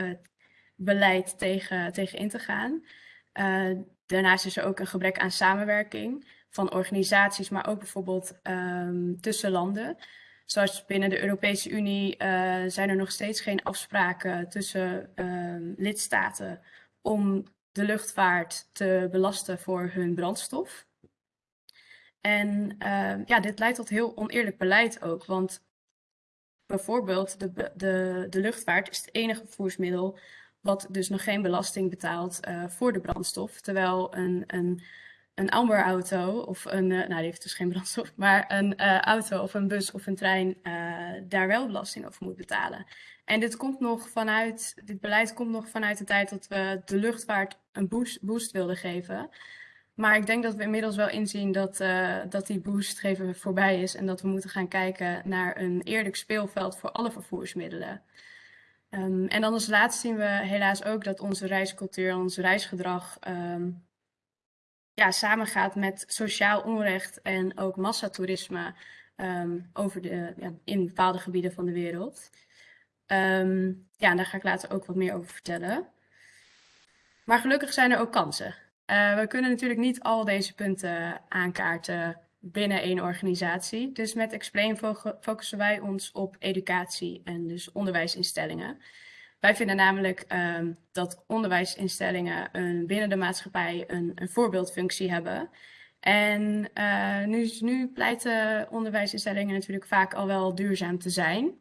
beleid tegen, tegen in te gaan. daarnaast is er ook een gebrek aan samenwerking van organisaties, maar ook bijvoorbeeld um, tussen landen. Zoals binnen de Europese Unie uh, zijn er nog steeds geen afspraken tussen uh, lidstaten om de luchtvaart te belasten voor hun brandstof. En uh, ja, dit leidt tot heel oneerlijk beleid ook, want bijvoorbeeld de, de, de luchtvaart is het enige vervoersmiddel wat dus nog geen belasting betaalt uh, voor de brandstof, terwijl een, een een Amber-auto of een, uh, nou die heeft dus geen brandstof, [laughs] maar een uh, auto of een bus of een trein uh, daar wel belasting over moet betalen. En dit komt nog vanuit, dit beleid komt nog vanuit de tijd dat we de luchtvaart een boost, wilden geven. Maar ik denk dat we inmiddels wel inzien dat, dat die boost geven voorbij is en dat we moeten gaan kijken naar een eerlijk speelveld voor alle vervoersmiddelen. Um, en dan als laatste zien we helaas ook dat onze reiscultuur, ons reisgedrag um, ja, samengaat met sociaal onrecht en ook massatoerisme um, over de, ja, in bepaalde gebieden van de wereld. Um, ja, daar ga ik later ook wat meer over vertellen. Maar gelukkig zijn er ook kansen. Uh, we kunnen natuurlijk niet al deze punten aankaarten binnen één organisatie. Dus met Explain focussen wij ons op educatie en dus onderwijsinstellingen. Wij vinden namelijk um, dat onderwijsinstellingen een, binnen de maatschappij een, een voorbeeldfunctie hebben. En uh, nu, nu pleiten onderwijsinstellingen natuurlijk vaak al wel duurzaam te zijn.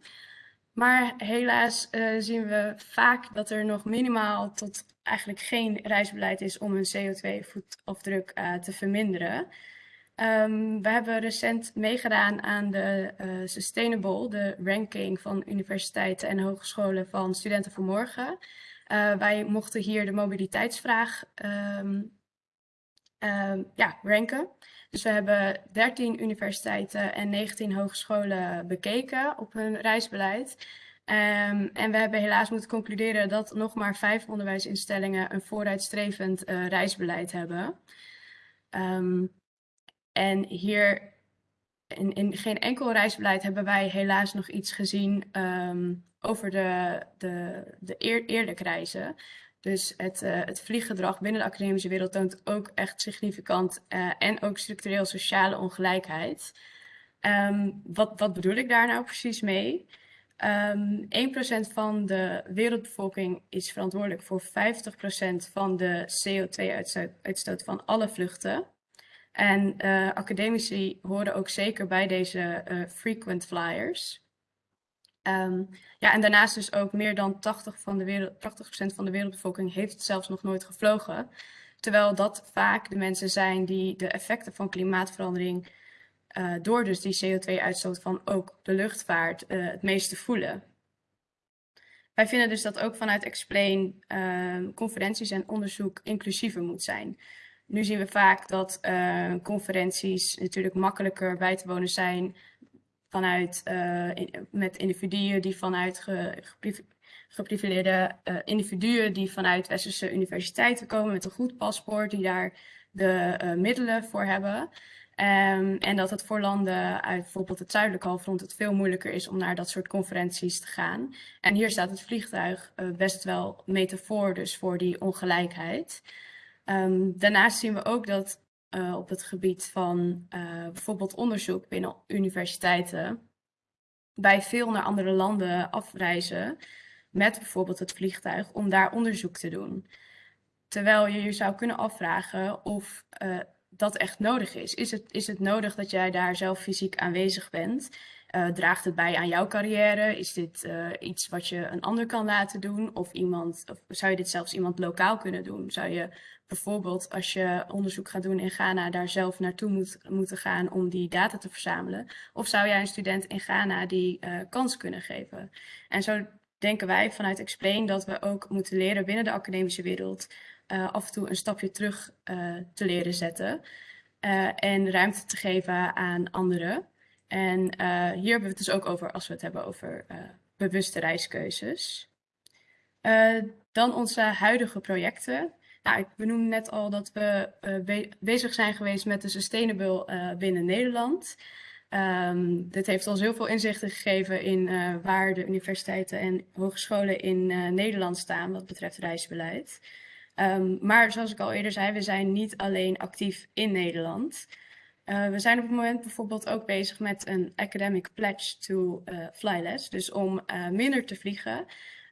Maar helaas uh, zien we vaak dat er nog minimaal tot eigenlijk geen reisbeleid is om hun CO2-voetafdruk uh, te verminderen. Um, we hebben recent meegedaan aan de uh, Sustainable, de ranking van universiteiten en hogescholen van studenten voor morgen. Uh, wij mochten hier de mobiliteitsvraag um, ja, ranken. Dus we hebben 13 universiteiten en 19 hogescholen bekeken op hun reisbeleid. en we hebben helaas moeten concluderen dat nog maar vijf onderwijsinstellingen een vooruitstrevend uh, reisbeleid hebben. En hier in, in geen enkel reisbeleid hebben wij helaas nog iets gezien um, over de, de, de eer, eerlijk reizen. Dus het, uh, het vlieggedrag binnen de academische wereld toont ook echt significant uh, en ook structureel sociale ongelijkheid. Um, wat, wat bedoel ik daar nou precies mee? Um, ehm, 1% van de wereldbevolking is verantwoordelijk voor 50% van de CO2-uitstoot van alle vluchten. En uh, academici horen ook zeker bij deze uh, frequent flyers. Um, ja, en daarnaast dus ook meer dan 80%, van de wereld, 80 van de wereldbevolking heeft zelfs nog nooit gevlogen. Terwijl dat vaak de mensen zijn die de effecten van klimaatverandering uh, door dus die CO2-uitstoot van ook de luchtvaart het meeste voelen. Wij vinden dus dat ook vanuit Explain ehm, conferenties en onderzoek inclusiever moet zijn. Nu zien we vaak dat uh, conferenties natuurlijk makkelijker bij te wonen zijn vanuit, in, met individuen die vanuit ge, geprivileerde uh, individuen die vanuit westerse universiteiten komen met een goed paspoort, die daar de middelen voor hebben. Um, en dat het voor landen uit bijvoorbeeld het zuidelijke halfrond het veel moeilijker is om naar dat soort conferenties te gaan. En hier staat het vliegtuig best wel metafoor dus voor die ongelijkheid. Um, daarnaast zien we ook dat uh, op het gebied van uh, bijvoorbeeld onderzoek binnen universiteiten wij veel naar andere landen afreizen met bijvoorbeeld het vliegtuig om daar onderzoek te doen. Terwijl je je zou kunnen afvragen of uh, dat echt nodig is. Is het, is het nodig dat jij daar zelf fysiek aanwezig bent? Draagt het bij aan jouw carrière? Is dit iets wat je een ander kan laten doen? Of, iemand, of zou je dit zelfs iemand lokaal kunnen doen? Zou je bijvoorbeeld als je onderzoek gaat doen in Ghana daar zelf naartoe moet, moeten gaan om die data te verzamelen? Of zou jij een student in Ghana die uh, kans kunnen geven? En zo denken wij vanuit Explain dat we ook moeten leren binnen de academische wereld af en toe een stapje terug te leren zetten. en ruimte te geven aan anderen. En hier hebben we het dus ook over als we het hebben over bewuste reiskeuzes. Dan onze huidige projecten. Nou, ik benoemde net al dat we uh, bezig zijn geweest met de Sustainable uh, binnen Nederland. Um, dit heeft ons heel veel inzichten gegeven in uh, waar de universiteiten en hogescholen in Nederland staan wat betreft reisbeleid. Um, maar zoals ik al eerder zei, we zijn niet alleen actief in Nederland. We zijn op het moment bijvoorbeeld ook bezig met een academic pledge to uh, fly less. Dus om minder te vliegen.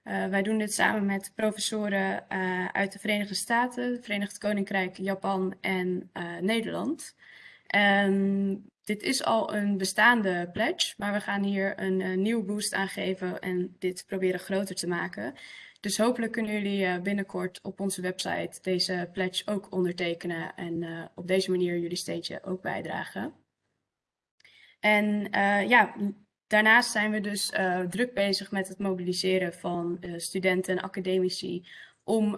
Wij doen dit samen met professoren uit de Verenigde Staten, Verenigd Koninkrijk, Japan en Nederland. En dit is al een bestaande pledge, maar we gaan hier een, een nieuwe boost aan geven en dit proberen groter te maken. Dus hopelijk kunnen jullie binnenkort op onze website deze pledge ook ondertekenen en op deze manier jullie steentje ook bijdragen. En ja, daarnaast zijn we dus druk bezig met het mobiliseren van studenten en academici om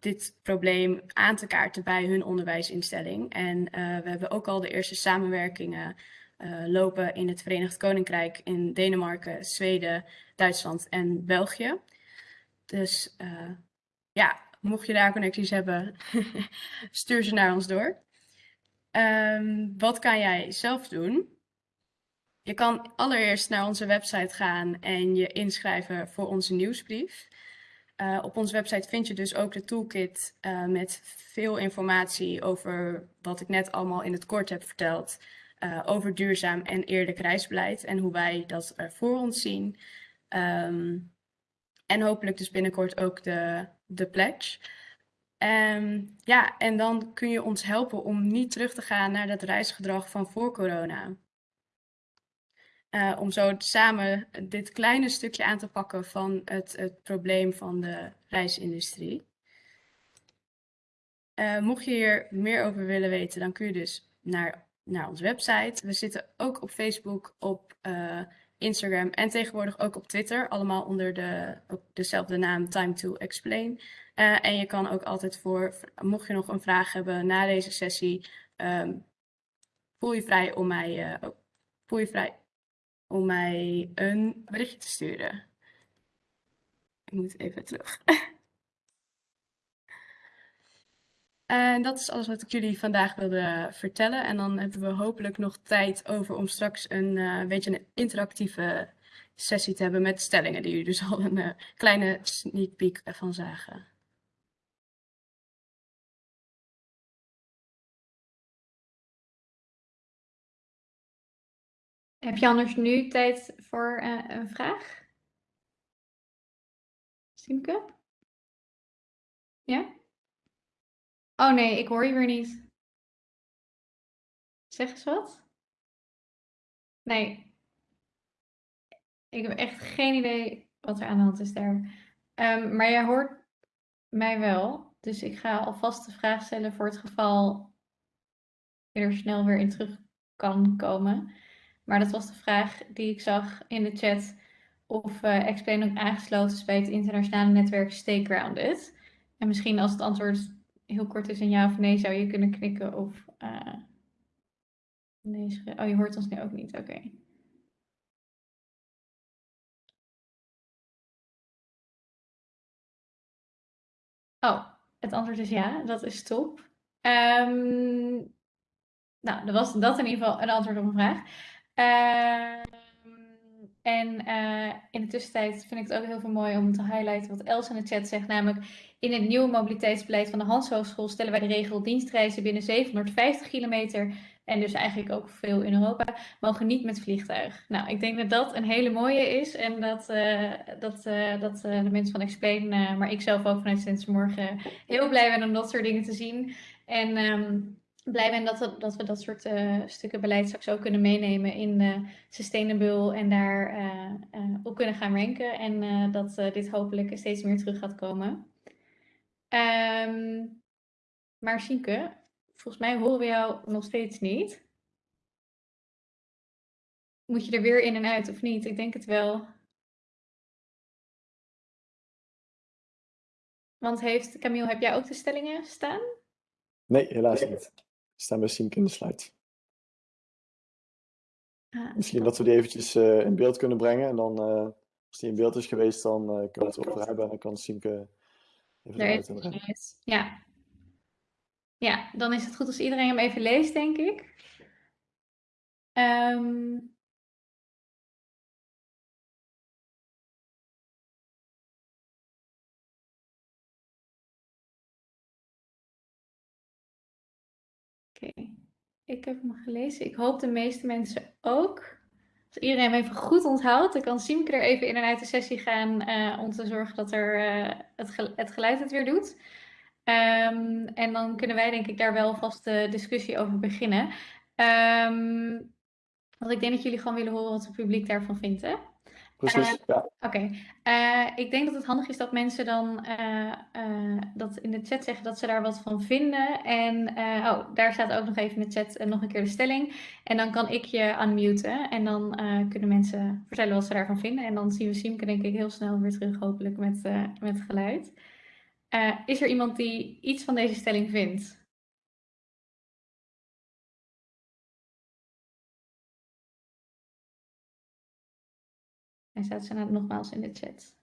dit probleem aan te kaarten bij hun onderwijsinstelling. En we hebben ook al de eerste samenwerkingen lopen in het Verenigd Koninkrijk, in Denemarken, Zweden, Duitsland en België. Dus ja, mocht je daar connecties hebben, [laughs] stuur ze naar ons door. Um, wat kan jij zelf doen? Je kan allereerst naar onze website gaan en je inschrijven voor onze nieuwsbrief. Uh, op onze website vind je dus ook de toolkit uh, met veel informatie over wat ik net allemaal in het kort heb verteld. Uh, over duurzaam en eerlijk reisbeleid en hoe wij dat voor ons zien. Um, en hopelijk dus binnenkort ook de, de pledge. Um, ja, en dan kun je ons helpen om niet terug te gaan naar dat reisgedrag van voor corona. Uh, om zo samen dit kleine stukje aan te pakken van het, het probleem van de reisindustrie. Uh, mocht je hier meer over willen weten, dan kun je dus naar, naar onze website. We zitten ook op Facebook, op uh, Instagram en tegenwoordig ook op Twitter. Allemaal onder de, dezelfde naam Time to Explain. En je kan ook altijd voor, mocht je nog een vraag hebben na deze sessie, um, voel je vrij om mij, voel je vrij om mij een berichtje te sturen. Ik moet even terug. [laughs] En dat is alles wat ik jullie vandaag wilde vertellen. En dan hebben we hopelijk nog tijd over om straks een uh, beetje een interactieve sessie te hebben met stellingen die jullie dus al een uh, kleine sneak peek van zagen. Heb je anders nu tijd voor uh, een vraag? Simke? Ja? Oh nee, ik hoor je weer niet. Zeg eens wat. Nee. Ik heb echt geen idee wat er aan de hand is daar. Um, maar jij hoort mij wel. Dus ik ga alvast de vraag stellen voor het geval je er snel weer in terug kan komen. Maar dat was de vraag die ik zag in de chat. Of uh, Explain ook aangesloten is bij het internationale netwerk Stay Grounded. En misschien als het antwoord heel kort is een ja of nee, zou je kunnen knikken of uh, nee. Oh, je hoort ons nu ook niet. Oké. Oh, het antwoord is ja. Dat is top. Um, nou, dan was dat in ieder geval een antwoord op een vraag. Uh, en uh, in de tussentijd vind ik het ook heel veel mooi om te highlighten wat Els in de chat zegt. Namelijk, in het nieuwe mobiliteitsbeleid van de Hans Hogeschool stellen wij de regel dienstreizen binnen 750 kilometer. En dus eigenlijk ook veel in Europa, mogen niet met vliegtuig. Nou, ik denk dat dat een hele mooie is. En dat, uh, dat, uh, dat de mensen van Explain, maar ik zelf ook vanuit sinds morgen heel blij ben om dat soort dingen te zien. En um, blij ben dat we dat, we dat soort uh, stukken beleid straks ook kunnen meenemen in uh, Sustainable en daar uh, op kunnen gaan ranken. En dat dit hopelijk steeds meer terug gaat komen. Um, maar Sienke, volgens mij horen we jou nog steeds niet. Moet je er weer in en uit of niet? Ik denk het wel. Want heeft, Camille, heb jij ook de stellingen staan? Nee, helaas niet staan bij Siemke in de slide. Ah, Misschien dat we die eventjes uh, in beeld kunnen brengen. En dan, uh, als die in beeld is geweest, dan uh, kunnen we het over hebben. En dan kan Siemke Even Daar is het. Ja. Ja, dan is het goed als iedereen hem even leest, denk ik. Ehm, Oké, ik heb hem gelezen. Ik hoop de meeste mensen ook. Als iedereen hem even goed onthoudt, dan kan Siemke er even in en uit de sessie gaan eh, om te zorgen dat er, eh, het, het geluid het weer doet. Ehm, en dan kunnen wij denk ik daar wel vast de discussie over beginnen. Ehm, want ik denk dat jullie gewoon willen horen wat het publiek daarvan vindt, hè? Precies, ja. Oké, Eh, ik denk dat het handig is dat mensen dan eh, eh, dat in de chat zeggen dat ze daar wat van vinden. En eh, oh, daar staat ook nog even in de chat eh, nog een keer de stelling. En dan kan ik je unmuten en dan eh, kunnen mensen vertellen wat ze daarvan vinden. En dan zien we Siemke denk ik heel snel weer terug, hopelijk met, eh, met geluid. Eh, is er iemand die iets van deze stelling vindt? Hij staat ze nou nogmaals in de chat.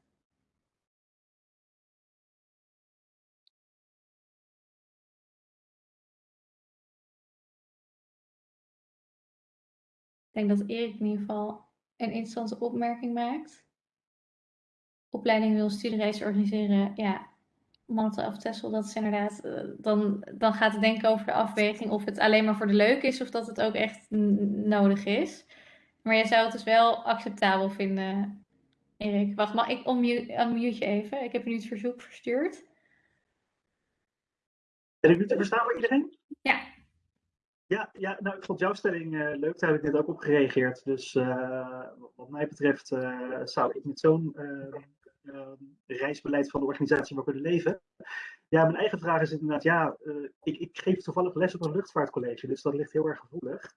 Ik denk dat Erik in ieder geval een interessante opmerking maakt. Opleiding wil studiereis organiseren. Ja, Malta of dat is inderdaad. eh, dan, dan gaat het denken over de afweging of het alleen maar voor de leuk is of dat het ook echt nodig is. Maar jij zou het dus wel acceptabel vinden, Erik. Wacht, mag ik unmute, unmute je even? Ik heb je nu het verzoek verstuurd. Ben ik nu te verstaan voor iedereen? Ja. Ja, ja nou, ik vond jouw stelling eh, leuk. Daar heb ik net ook op gereageerd. Dus eh, wat mij betreft eh, zou ik met zo'n eh, eh, reisbeleid van de organisatie wel kunnen leven. Ja, mijn eigen vraag is inderdaad, ja, ik, ik geef toevallig les op een luchtvaartcollege, dus dat ligt heel erg gevoelig.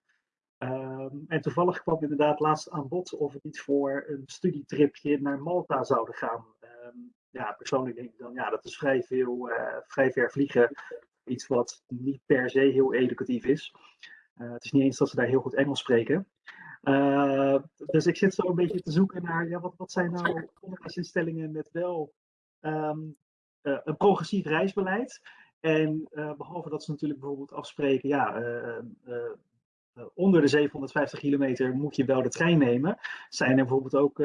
Ehm, en toevallig kwam inderdaad laatst aan bod of we niet voor een studietripje naar Malta zouden gaan. Ehm, ja, persoonlijk denk ik dan, ja, dat is vrij veel, eh, vrij ver vliegen. Iets wat niet per se heel educatief is. Eh, het is niet eens dat ze daar heel goed Engels spreken. Uh, dus ik zit zo een beetje te zoeken naar, ja, wat, wat zijn nou onderwijsinstellingen met wel uh, een progressief reisbeleid. En behalve dat ze natuurlijk bijvoorbeeld afspreken, ja, onder de 750 kilometer moet je wel de trein nemen. Zijn er bijvoorbeeld ook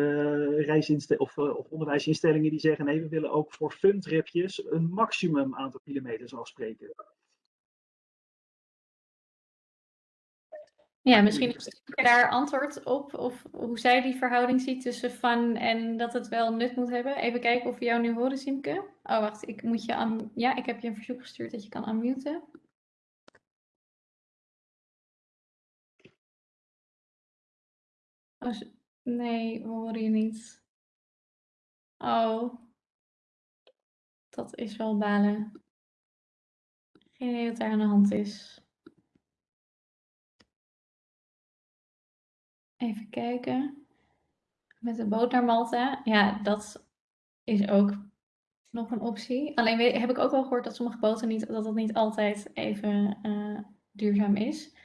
of, of, onderwijsinstellingen die zeggen, nee, we willen ook voor funtripjes een maximum aantal kilometers afspreken. Ja, misschien je daar antwoord op, of hoe zij die verhouding ziet tussen fun en dat het wel nut moet hebben. Even kijken of we jou nu horen, Simke. Oh, wacht, ik moet je aan... Ja, ik heb je een verzoek gestuurd dat je kan unmuten. Nee, we horen je niet. Oh. Dat is wel balen. Geen idee wat daar aan de hand is. Even kijken. Met de boot naar Malta. Ja, dat is ook nog een optie. Alleen weet, heb ik ook wel gehoord dat sommige boten niet, dat dat niet altijd even uh, duurzaam is.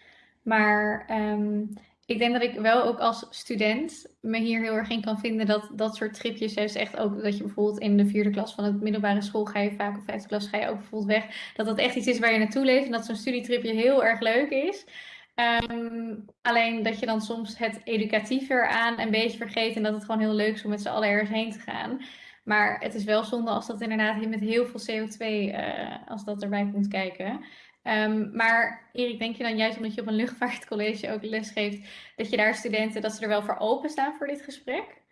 Maar um, ik denk dat ik wel ook als student me hier heel erg in kan vinden dat dat soort tripjes is echt ook dat je bijvoorbeeld in de vierde klas van het middelbare school ga je vaak of vijfde klas ga je ook bijvoorbeeld weg. Dat dat echt iets is waar je naartoe leeft en dat zo'n studietripje heel erg leuk is. Um, alleen dat je dan soms het educatiever aan een beetje vergeet en dat het gewoon heel leuk is om met z'n allen ergens heen te gaan. Maar het is wel zonde als dat inderdaad met heel veel CO2, uh, als dat erbij komt kijken. Um, maar Erik, denk je dan juist omdat je op een luchtvaartcollege ook les geeft, dat je daar studenten, dat ze er wel voor openstaan voor dit gesprek?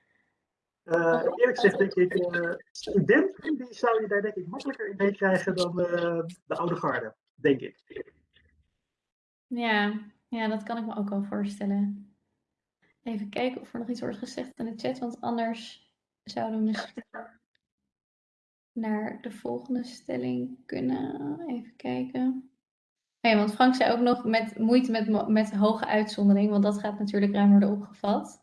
Uh, eerlijk gezegd denk ik, uh, studenten die zou je daar denk ik makkelijker in meekrijgen dan uh, de oude garde, denk ik. Ja, ja, dat kan ik me ook wel voorstellen. Even kijken of er nog iets wordt gezegd in de chat, want anders zouden we misschien naar de volgende stelling kunnen. Even kijken. Ja, want Frank zei ook nog met moeite met, met hoge uitzondering, want dat gaat natuurlijk ruim worden opgevat.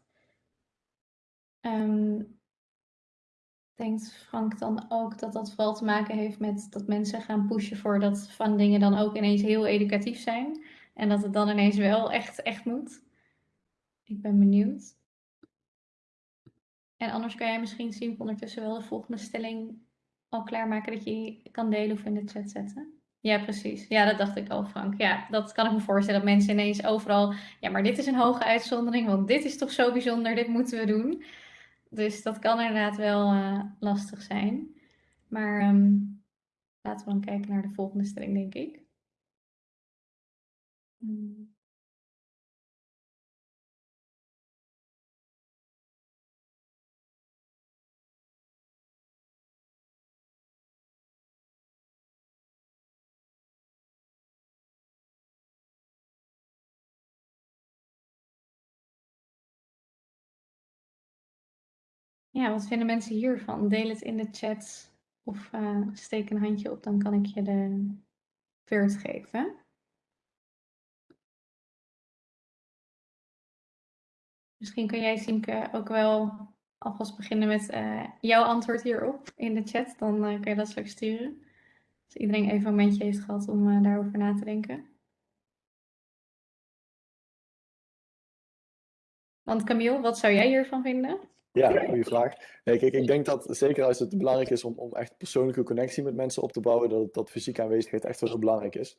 Um, denkt Frank dan ook dat dat vooral te maken heeft met dat mensen gaan pushen voor dat van dingen dan ook ineens heel educatief zijn en dat het dan ineens wel echt, echt moet? Ik ben benieuwd. En anders kan jij misschien zien ondertussen wel de volgende stelling al klaarmaken dat je kan delen of in de chat zetten? Ja, precies. Ja, dat dacht ik al, Frank. Ja, dat kan ik me voorstellen. Dat mensen ineens overal... Ja, maar dit is een hoge uitzondering, want dit is toch zo bijzonder, dit moeten we doen. Dus dat kan inderdaad wel uh, lastig zijn. Maar um, laten we dan kijken naar de volgende stelling, denk ik. Hmm. Ja, wat vinden mensen hiervan? Deel het in de chat of uh, steek een handje op, dan kan ik je de beurt geven. Misschien kan jij, Siemke, ook wel alvast beginnen met uh, jouw antwoord hierop in de chat. Dan uh, kan je dat straks sturen. Als iedereen even een momentje heeft gehad om daarover na te denken. Want Camille, wat zou jij hiervan vinden? Ja, goede vraag. kijk, ik denk dat zeker als het belangrijk is om, om echt persoonlijke connectie met mensen op te bouwen, dat, dat fysieke aanwezigheid echt wel heel belangrijk is.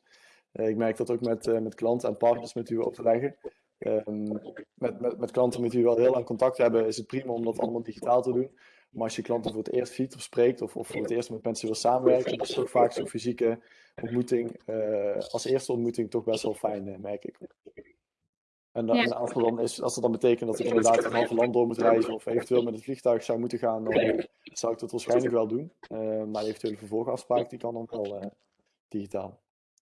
Uh, ik merk dat ook met, uh, met klanten en partners met wie we overleggen. Um, met, met, met klanten met wie we al heel lang contact hebben, is het prima om dat allemaal digitaal te doen. Maar als je klanten voor het eerst ziet of spreekt, of, of voor het eerst met mensen wil samenwerken, dan is toch vaak zo'n fysieke ontmoeting uh, als eerste ontmoeting toch best wel fijn, merk ik. En, dan, ja. als, dan is, als dat dan betekent dat ik inderdaad een halve land door moet reizen of eventueel met het vliegtuig zou moeten gaan, dan zou ik dat waarschijnlijk wel doen. Uh, maar eventuele vervolgafspraak die kan dan wel uh, digitaal.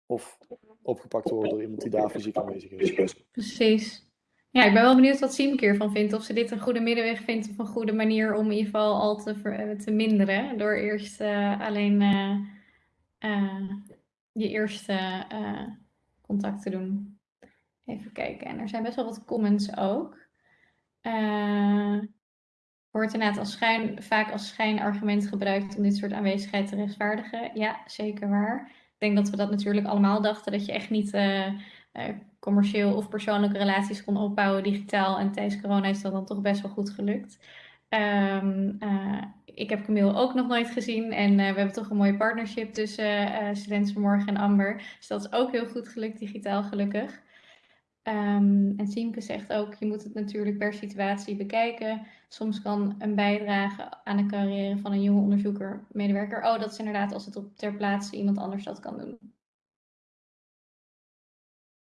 Of opgepakt worden door iemand die daar fysiek aanwezig is. Precies. Ja, ik ben wel benieuwd wat Siemke ervan vindt. Of ze dit een goede middenweg vindt of een goede manier om in ieder geval al te, ver, te minderen. Door eerst uh, alleen je eerste contact te doen. Even kijken. En er zijn best wel wat comments ook. Uh, wordt inderdaad als schijn, vaak als schijnargument gebruikt om dit soort aanwezigheid te rechtvaardigen. Ja, zeker waar. Ik denk dat we dat natuurlijk allemaal dachten, dat je echt niet uh, uh, commercieel of persoonlijke relaties kon opbouwen digitaal. En tijdens corona is dat dan toch best wel goed gelukt. Uh, ik heb Camille ook nog nooit gezien en we hebben toch een mooie partnership tussen uh, Studenten Vanmorgen en Amber. Dus dat is ook heel goed gelukt, digitaal gelukkig. Um, en Siemke zegt ook, je moet het natuurlijk per situatie bekijken. Soms kan een bijdrage aan de carrière van een jonge onderzoeker, medewerker. Oh, dat is inderdaad als het op ter plaatse iemand anders dat kan doen.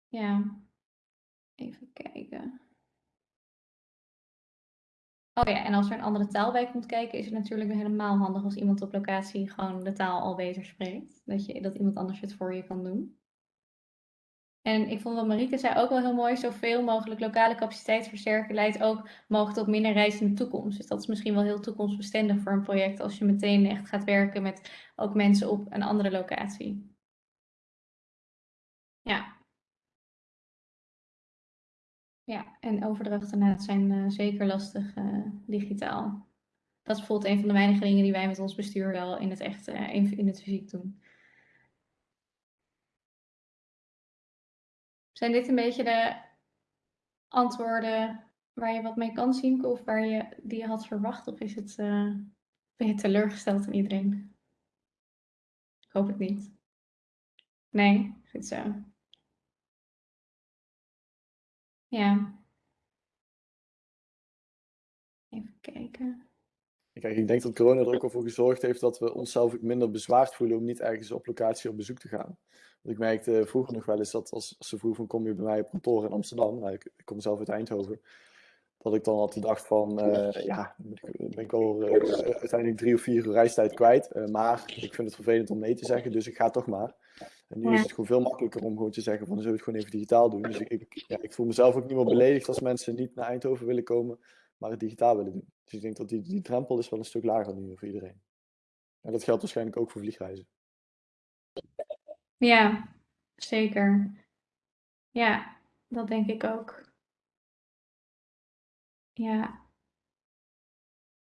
Ja, even kijken. Oh ja, en als er een andere taal bij komt kijken, is het natuurlijk helemaal handig als iemand op locatie gewoon de taal al beter spreekt. Dat, je, dat iemand anders het voor je kan doen. En ik vond wat Marieke zei ook wel heel mooi. Zoveel mogelijk lokale capaciteit versterken leidt ook mogelijk tot minder reizen in de toekomst. Dus dat is misschien wel heel toekomstbestendig voor een project. Als je meteen echt gaat werken met ook mensen op een andere locatie. Ja. Ja, en overdrachten zijn uh, zeker lastig uh, digitaal. Dat is bijvoorbeeld een van de weinige dingen die wij met ons bestuur wel in het echt, uh, in het fysiek doen. Zijn dit een beetje de antwoorden waar je wat mee kan zien of waar je die je had verwacht? Of is het, uh, ben je teleurgesteld in iedereen? Ik hoop het niet. Nee, goed zo. Ja. Even kijken. Kijk, ik denk dat corona er ook al voor gezorgd heeft dat we onszelf minder bezwaard voelen om niet ergens op locatie op bezoek te gaan. Want ik merkte vroeger nog wel eens dat als, ze vroegen van kom je bij mij op kantoor in Amsterdam, nou, ik, ik, kom zelf uit Eindhoven, dat ik dan altijd dacht van uh, ja, ben ik al uh, uiteindelijk drie of vier uur reistijd kwijt. Uh, maar ik vind het vervelend om nee te zeggen, dus ik ga toch maar. En nu is het gewoon veel makkelijker om gewoon te zeggen van dan zullen we het gewoon even digitaal doen. Dus ik, ik, ja, ik voel mezelf ook niet meer beledigd als mensen niet naar Eindhoven willen komen, maar het digitaal willen doen. Dus ik denk dat die, die drempel is wel een stuk lager nu voor iedereen. En dat geldt waarschijnlijk ook voor vliegreizen. Ja, zeker. Ja, dat denk ik ook. Ja.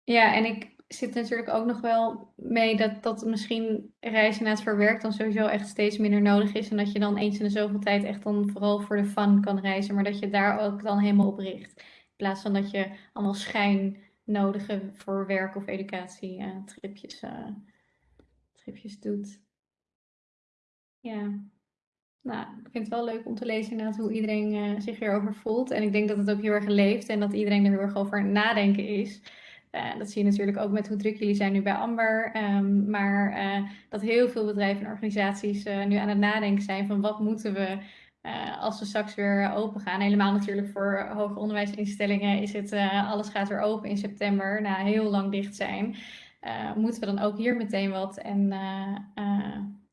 Ja, en ik zit natuurlijk ook nog wel mee dat, dat misschien reizen naar het verwerk dan sowieso echt steeds minder nodig is. En dat je dan eens in de zoveel tijd echt dan vooral voor de fun kan reizen. Maar dat je daar ook dan helemaal op richt. In plaats van dat je allemaal schijn nodige voor werk of educatie uh, tripjes uh, schriftjes doet. Ja. Nou, ik vind het wel leuk om te lezen inderdaad hoe iedereen uh, zich hierover voelt. En ik denk dat het ook heel erg leeft en dat iedereen er heel erg over nadenken is. Dat zie je natuurlijk ook met hoe druk jullie zijn nu bij Amber. Um, maar dat heel veel bedrijven en organisaties nu aan het nadenken zijn van wat moeten we als we straks weer open gaan. Helemaal natuurlijk voor hoger onderwijsinstellingen is het alles gaat weer open in september na heel lang dicht zijn. moeten we dan ook hier meteen wat en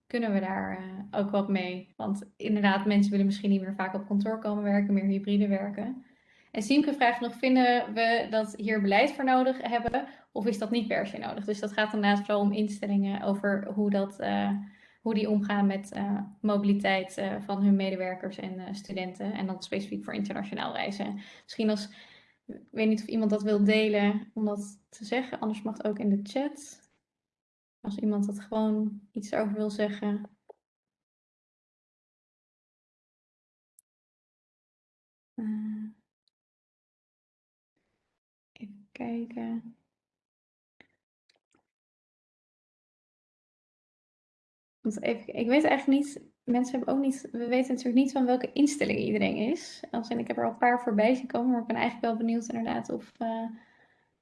kunnen we daar ook wat mee? Want inderdaad, mensen willen misschien niet meer vaak op kantoor komen werken, meer hybride werken. En Siemke vraagt nog, vinden we dat hier beleid voor nodig hebben of is dat niet per se nodig? Dus dat gaat inderdaad vooral om instellingen over hoe, dat, hoe die omgaan met uh, mobiliteit van hun medewerkers en studenten. En dan specifiek voor internationaal reizen. Misschien als, ik weet niet of iemand dat wil delen om dat te zeggen, anders mag het ook in de chat. Als iemand dat gewoon iets over wil zeggen. Even kijken. Want even, ik weet eigenlijk niet, mensen hebben ook niet, we weten natuurlijk niet van welke instelling iedereen is. In, ik heb er al een paar voorbij zien komen, maar ik ben eigenlijk wel benieuwd inderdaad of,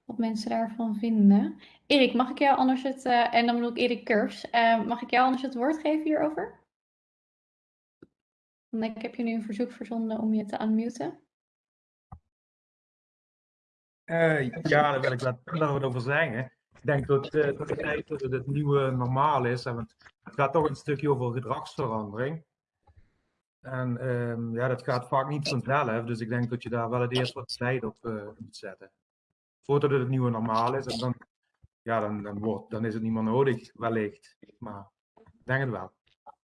wat mensen daarvan vinden. Erik, mag ik jou anders het, uh, en dan bedoel ik Erik Kurs, uh, mag ik jou anders het woord geven hierover? Want ik heb je nu een verzoek verzonden om je te unmuten. Ja, daar wil ik wat over zeggen. Ik denk dat, uh, dat, het, dat het nieuwe normaal is. Want het gaat toch een stukje over gedragsverandering. En um, ja, dat gaat vaak niet vanzelf. Dus ik denk dat je daar wel het eerst wat tijd op uh, moet zetten voordat het het nieuwe normaal is. En dan, ja, dan, dan, wordt, dan is het niet meer nodig, wellicht. Maar ik denk het wel.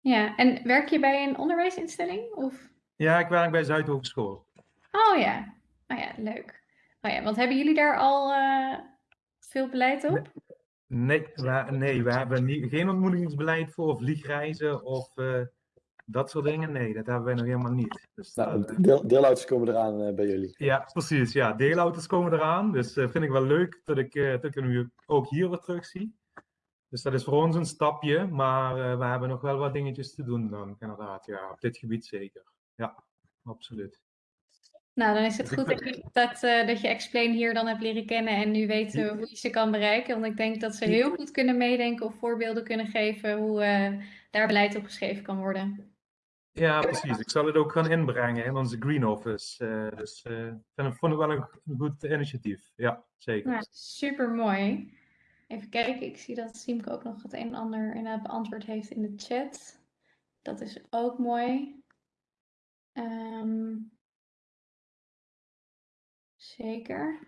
Ja, en werk je bij een onderwijsinstelling? Of? Ja, ik werk bij Zuidhogeschool. Oh ja, oh ja, leuk. Oh ja, want hebben jullie daar al uh, veel beleid op? Nee, we, nee, we hebben niet, geen ontmoedigingsbeleid voor vliegreizen of uh, dat soort dingen, nee, dat hebben wij nog helemaal niet. Dus, nou, uh, deel, deelauto's komen eraan uh, bij jullie. Ja, precies. Ja, deelauto's komen eraan. Dus uh, vind ik wel leuk dat ik, dat ik nu ook hier weer terug zie. Dus dat is voor ons een stapje, maar we hebben nog wel wat dingetjes te doen dan, inderdaad. Ja, op dit gebied zeker. Ja, absoluut. Nou, dan is het goed dat je, dat, uh, dat je Explain hier dan hebt leren kennen en nu weten hoe je ze kan bereiken. Want ik denk dat ze heel goed kunnen meedenken of voorbeelden kunnen geven hoe uh, daar beleid op geschreven kan worden. Ja, precies. Ik zal het ook gaan inbrengen in onze Green Office. Uh, dus ik vond het wel een, een goed initiatief. Ja, zeker. Ja, super mooi. Even kijken, ik zie dat Siemke ook nog het een en ander inderdaad beantwoord heeft in de chat. Dat is ook mooi. Um, zeker.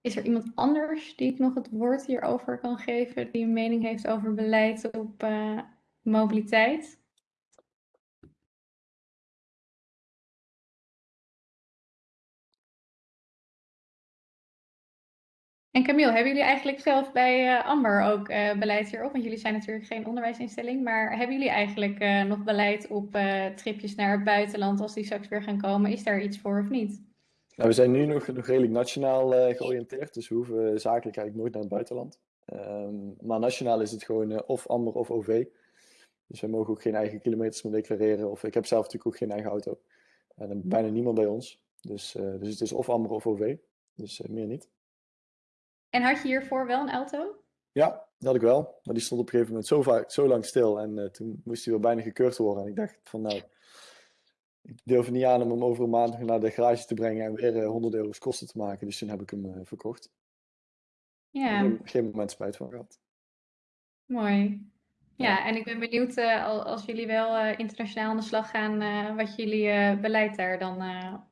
Is er iemand anders die ik nog het woord hierover kan geven, die een mening heeft over beleid op uh, mobiliteit? En Camille, hebben jullie eigenlijk zelf bij uh, Amber ook uh, beleid hierop? Want jullie zijn natuurlijk geen onderwijsinstelling, maar hebben jullie eigenlijk nog beleid op tripjes naar het buitenland als die straks weer gaan komen? Is daar iets voor of niet? Nou, we zijn nu nog, nog redelijk nationaal georiënteerd, dus we hoeven zakelijk eigenlijk nooit naar het buitenland. Um, maar nationaal is het gewoon of Amber of OV. Dus we mogen ook geen eigen kilometers meer declareren. Of ik heb zelf natuurlijk ook geen eigen auto. En bijna niemand bij ons. Dus, dus het is of Amber of OV. Dus meer niet. En had je hiervoor wel een auto? Ja, dat had ik wel. Maar die stond op een gegeven moment zo, vaak, zo lang stil. En toen moest hij wel bijna gekeurd worden. En ik dacht van nou, ik durf niet aan om hem over een maand naar de garage te brengen en weer uh, 100 euro's kosten te maken. Dus toen heb ik hem uh, verkocht. Ja. Geen, geen moment spijt van gehad. Mooi. Ja, en ik ben benieuwd uh, als jullie wel uh, internationaal aan de slag gaan, uh, wat jullie beleid daar dan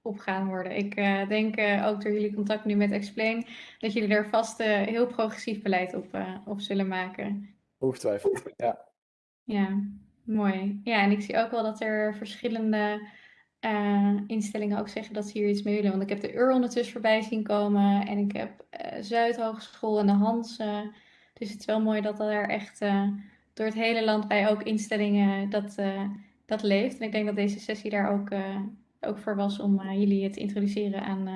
op gaan worden. Ik denk ook door jullie contact nu met Explain, dat jullie er vast heel progressief beleid op, op zullen maken. Ongetwijfeld, ja. Ja, mooi. Ja, en ik zie ook wel dat er verschillende instellingen ook zeggen dat ze hier iets mee willen. Want ik heb de UR ondertussen voorbij zien komen en ik heb Zuidhogeschool en de Hans. dus het is wel mooi dat er echt door het hele land bij ook instellingen dat, uh, dat leeft. En ik denk dat deze sessie daar ook, uh, ook voor was om uh, jullie te introduceren aan,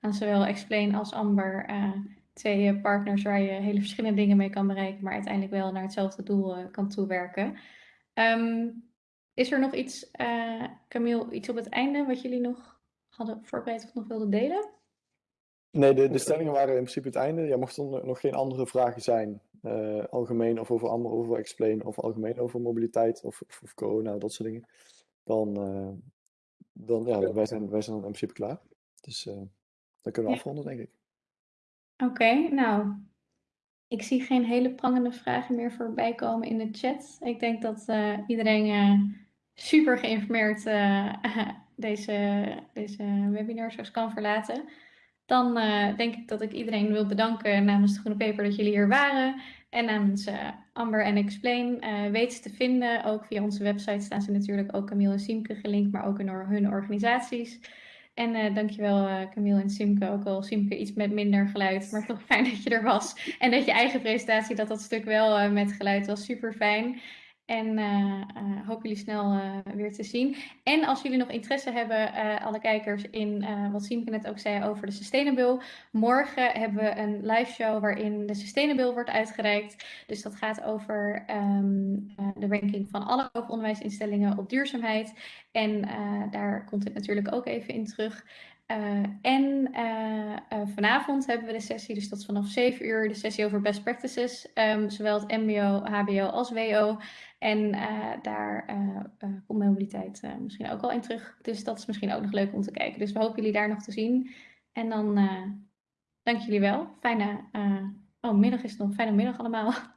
aan zowel Explain als Amber twee eh, partners waar je hele verschillende dingen mee kan bereiken, maar uiteindelijk wel naar hetzelfde doel eh, kan toewerken. Ehm, is er nog iets, uh, Camille, iets op het einde wat jullie nog hadden voorbereid of nog wilden delen? Nee, de, de stellingen waren in principe het einde. Ja, mochten er nog geen andere vragen zijn, uh, algemeen of over Amber, over Explain, of algemeen over mobiliteit of, of, of corona, dat soort dingen, dan, uh, dan ja, wij zijn, wij zijn in principe klaar. Dus uh, dan kunnen we ja. afronden, denk ik. Oké, okay, nou, ik zie geen hele prangende vragen meer voorbij komen in de chat. Ik denk dat iedereen super geïnformeerd [laughs] deze, deze webinar kan verlaten. Dan uh, denk ik dat ik iedereen wil bedanken namens de Groene Peper dat jullie hier waren. En namens uh, Amber en Explain uh, weet ze te vinden. Ook via onze website staan ze natuurlijk ook Camille en Siemke gelinkt, maar ook in hun organisaties. En uh, dankjewel Camille en Simke, ook al Simke iets met minder geluid, maar toch fijn [laughs] dat je er was. En dat je eigen presentatie, dat dat stuk wel met geluid was, super fijn. En uh, hoop jullie snel uh, weer te zien. En als jullie nog interesse hebben, alle kijkers, in wat Siemke net ook zei over de Sustainable. Morgen hebben we een live show waarin de Sustainable wordt uitgereikt. Dus dat gaat over um, de ranking van alle hoger onderwijsinstellingen op duurzaamheid. En daar komt het natuurlijk ook even in terug. Uh, en uh, uh, vanavond hebben we de sessie, dus dat is vanaf 7 uur, de sessie over best practices. Um, zowel het MBO, HBO als WO. En daar komt mobiliteit misschien ook al in terug. Dus dat is misschien ook nog leuk om te kijken. Dus we hopen jullie daar nog te zien. En dan dank jullie wel. Fijne, oh middag is het nog, fijne middag allemaal. [laughs]